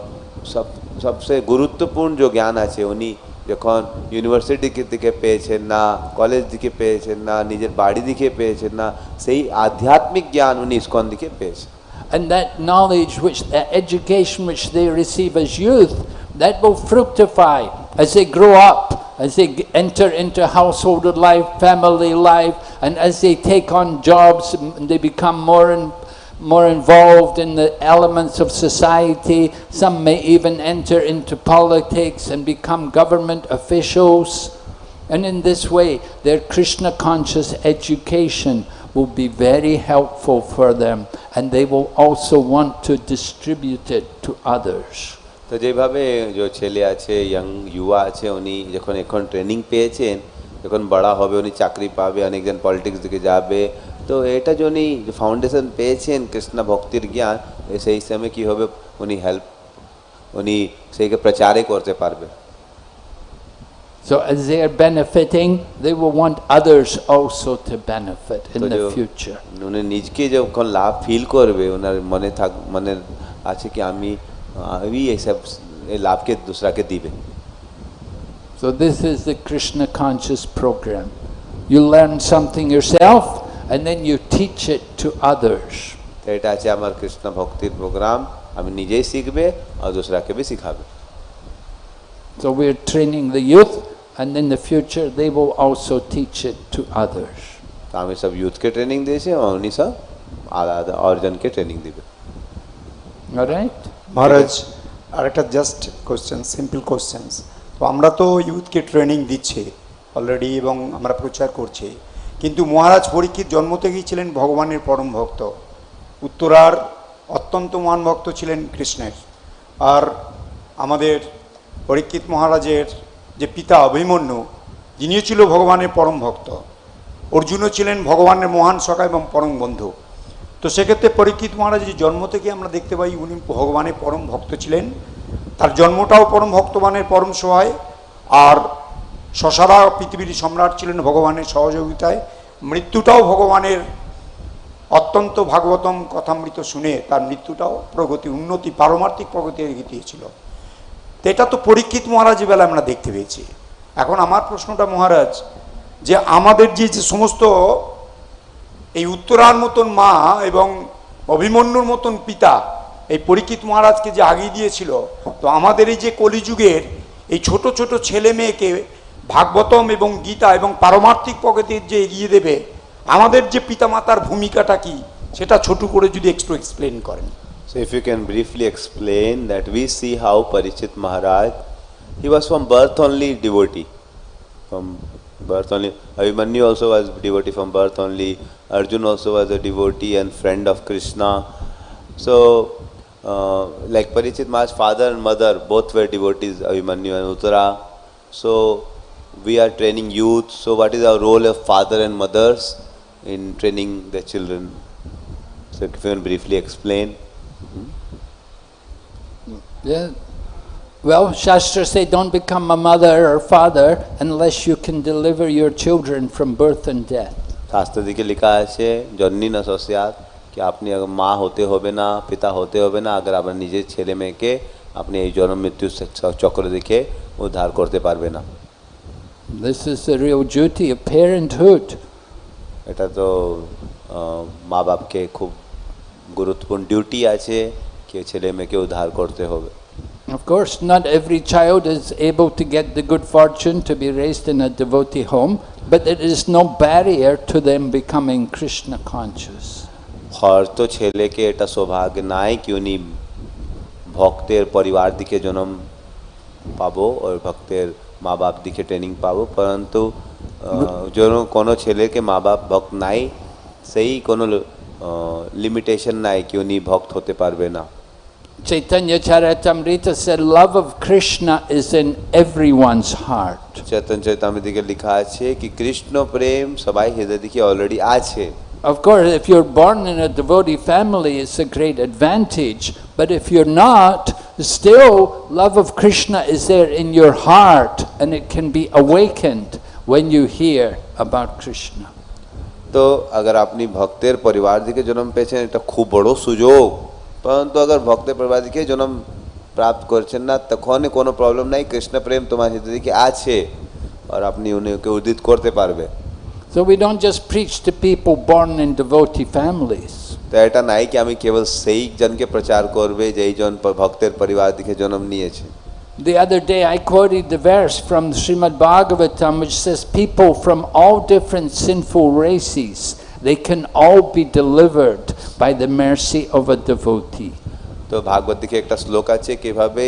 সব সবচেয়ে গুরুত্বপূর্ণ যে জ্ঞান আছে উনি যখন ইউনিভার্সিটি থেকে পেয়েছেন না কলেজ দিকে পেয়েছেন না নিজের বাড়ি দিকে পেয়েছেন না সেই আধ্যাত্মিক জ্ঞান উনি ইসকন দিকে পেয়েছেন And that knowledge, which that education which they receive as youth, that will fructify as they grow up, as they g- enter into household life, family life, and as they take on jobs, and they become more and more involved in the elements of society. Some may even enter into politics and become government officials. And in this way, their Krishna conscious education will be very helpful for them, and they will also want to distribute it to others. তো যেভাবে যে ছেলে আছে young যুবা আছে উনি যখন এখন ট্রেনিং পেয়েছেন যখন বড়া হবে উনি চাকরি পাবে অনেকজন পলিটিক্স দিকে যাবে তো এটা যে উনি ফাউন্ডেশন পেয়েছেন কৃষ্ণ ভক্তির জ্ঞান এ সেই সময় কী হবে উনি হেল্প উনি সেইকে প্রচারে করতে পারবে So as they are benefiting, they will want others also to benefit in তো the যে future. উনি নিজকে যখন লাভ ফিল করবে ওনার মনে থাক মনে আছে কি আমি আমি এইসব এই লাভকে দুসরাকে দিবে So this is the Krishna conscious program. You learn something yourself, and then you teach it to others. তো এটা আছে আমার কৃষ্ণ ভক্তির প্রোগ্রাম আমি নিজেই শিখবে আর দুসরাকে भी শিখাবে So we're training the youth, and in the future they will also teach it to others. তো আমি সব ইউথকে ট্রেনিং দিয়েছি আর উনি সব আলাদা অর্জনকে ট্রেনিং দিবে All right? মহারাজ আর একটা জাস্ট কোশ্চেন সিম্পল কোশ্চেন্স তো আমরা তো ইউথকে ট্রেনিং দিচ্ছি অলরেডি এবং আমরা প্রচার করছি কিন্তু মহারাজ পরীক্ষিত জন্ম থেকেই ছিলেন ভগবানের পরম ভক্ত। উত্তরার অত্যন্ত মহান ভক্ত ছিলেন কৃষ্ণের। আর আমাদের পরীক্ষিত মহারাজের যে পিতা অভিমন্যু যিনিও ছিল ভগবানের পরম ভক্ত। অর্জুনও ছিলেন ভগবানের মহান সখা এবং পরম বন্ধু। তো সেক্ষেত্রে পরীক্ষিত মহারাজের জন্ম থেকে আমরা দেখতে পাই, উনি ভগবানের পরম ভক্ত ছিলেন। তার জন্মটাও পরম ভক্তবানের পরম সহায়। আর শশারা পৃথিবীর সম্রাট ছিলেন ভগবানের সহযোগিতায়। মৃত্যুটাও ভগবানের অত্যন্ত ভাগবতম কথামৃত শুনে তার মৃত্যুটাও প্রগতি, উন্নতি, পারমার্থিক প্রগতি রেখে দিয়েছিল তো এটা তো পরীক্ষিত মহারাজের বেলা আমরা দেখতে পেয়েছি। এখন আমার প্রশ্নটা মহারাজ, যে আমাদের যে যে সমস্ত এই উত্তরার মতন মা এবং অভিমন্যুর মতন পিতা, এই পরীক্ষিত মহারাজকে যে আগিয়ে দিয়েছিল, তো আমাদের এই যে কলিযুগের এই ছোট ছোট ছেলে মেয়েকে ভাগবতম এবং গীতা এবং পারমার্থিক প্রগতির যে এগিয়ে দেবে, আমাদের যে পিতামাতার ভূমিকাটা কি, সেটা ছোট করে যদি একটু এক্সপ্লেন করেন। So if you can briefly explain that we see how Parikshit Maharaj he was from birth only devotee from birth only Abhimanyu also was devotee from birth only Arjun also was a devotee and friend of Krishna so like Parikshit মাজ father and mother both were devotees Abhimanyu and Uttara so we are training youth. So, what is our role of father and mothers in training their children? So, if you can briefly explain. Yeah. Well, Shastra say don't become a mother or father unless you can deliver your children from birth and death. শাস্ত্র দিকে লেখা আছে জন্নি না সস্যাত কি আপনি আগে মা হতে হবে না পিতা হতে হবে না আগে আপনার নিজের ছেলে মেয়েকে আপনি এই জন্ম মৃত্যু চক্র দেখে উদ্ধার করতে পারবে না This is the real duty of parenthood. এটা তো আহ, মা বাপকে খুব গুরুত্বপূর্ণ ডিউটি আছে কি ছেলে মেয়েকে উদ্ধার করতে হবে Of course, not every child is able to get the good fortune to be raised in a devotee home, but there is no barrier to them becoming Krishna conscious. হয়তো ছেলেকে এটা সৌভাগ্য নাই কি উনি ভক্তের পরিবার দিকে জন্ম পাবো ওর ভক্তের মা বাপ দিকে ট্রেনিং পাবো পরন্তু যেন কোনো ছেলেকে মা বাপ ভক্ত নাই সেই কোনো লিমিটেশন নাই কি উনি ভক্ত হতে পারবে না Chaitanya Charitamrita said, Love of Krishna is in everyone's heart. চেতন চৈতামৃতিকে লেখা আছে কি কৃষ্ণ প্রেম সবাই হৃদয় দিকে অলরেডি আছে Of course, if you're born in a devotee family, it's a great advantage. But if you're not, still, love of Krishna is there in your heart, and it can be awakened when you hear about Krishna. তো अगर আপনি ভক্তের পরিবার দিকে জন্ম পেয়েছেন এটা খুব বড় সুযোগ পরন্তু अगर ভক্তের পরিবার দিকে জন্ম প্রাপ্ত করছেন না তখন কোনো প্রবলেম নাই কৃষ্ণ প্রেম তোমার হৃদয় দিকে আছে আর আপনি উনিকে উদিত করতে পারবে So we don't just preach to people born in devotee families. তো এটা নাই কি আমি কেবল সেই জনকে প্রচার করবে যেই জন প- ভক্তের পরিবার দিকে জন্ম নিয়েছে The other day I quoted the verse from Srimad Bhagavatam which says people from all different sinful races, they can all be delivered by the mercy of a devotee. তো ভাগবত দিকে একটা শ্লোক আছে কিভাবে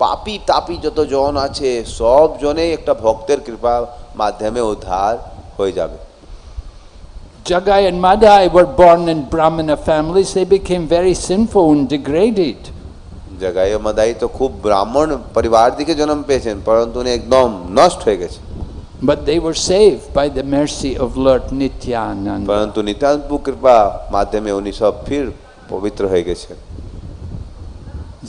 পাপি তাপি যত জন আছে সব জনে একটা ভক্তের কৃপা মাধ্যমে উদ্ধার হয়ে যাবে Jagai and Madhai were born in Brahmana families. They became very sinful and degraded. Jagai and Madhai to khub Brahman parivar dike জন্ম পেয়েছেন পরন্তু উনি একদম নষ্ট হয়ে গেছে but they were saved by the mercy of lord nityananda পরন্তু নিতান্ত কৃপা মাধ্যমে উনি সব ফির পবিত্র হয়ে গেছেন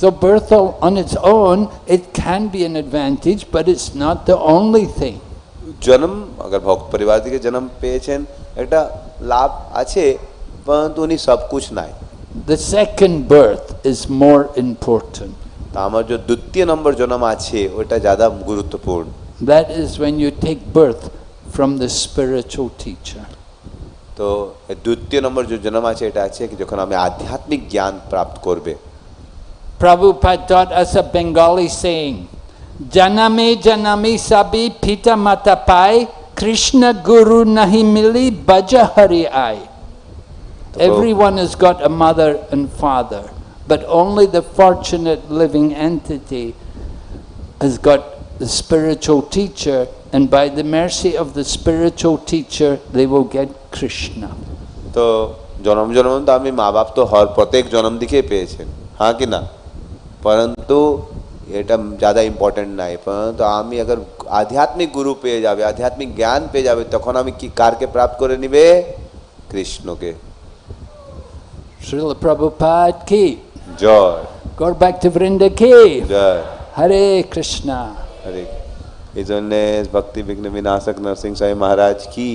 So birth on its own, it can be an advantage, but it's not the only thing. জন্ম अगर ভক্ত পরিবার থেকে জন্ম পেয়েছেন একটা লাভ আছে পরন্তু উনি সব কুছ নাই The second birth is more important. তা আমার যে দ্বিতীয় নম্বর জন্ম আছে ওটা ज़्यादा গুরুত্বপূর্ণ That is when you take birth from the spiritual teacher. তো এই দ্বিতীয় নম্বর যে জন্ম আছে এটা আছে কি যখন আমি আধ্যাত্মিক জ্ঞান প্রাপ্ত করবে Prabhupada taught us a Bengali saying, Janame janami sabi pita mata pai, Krishna guru nahi mili baja hari ai. Everyone has got a mother and father, but only the fortunate living entity has got the spiritual teacher, and by the mercy of the spiritual teacher, they will get Krishna. তো জন্ম জন্ম তো আমি মা বাপ তো হর প্রত্যেক জন্ম দিকে পেয়েছেন হ্যাঁ কি না পরন্তু এটা ज़्यादा ইম্পর্টেন্ট নাই পরন্তু আমি अगर আধ্যাত্মিক গুরু পেয়ে যাবে আধ্যাত্মিক জ্ঞান পেয়ে যাবে তখন আমি কি কারকে প্রাপ্ত করে নিবে কৃষ্ণকে Srila Prabhupada ki, Joy go back to Vrinda ki, Joy Hare Krishna. হরে এই জন্যে ভক্তি বিঘ্ন বিনাশক নরসিংহ সাই মহারাজ কি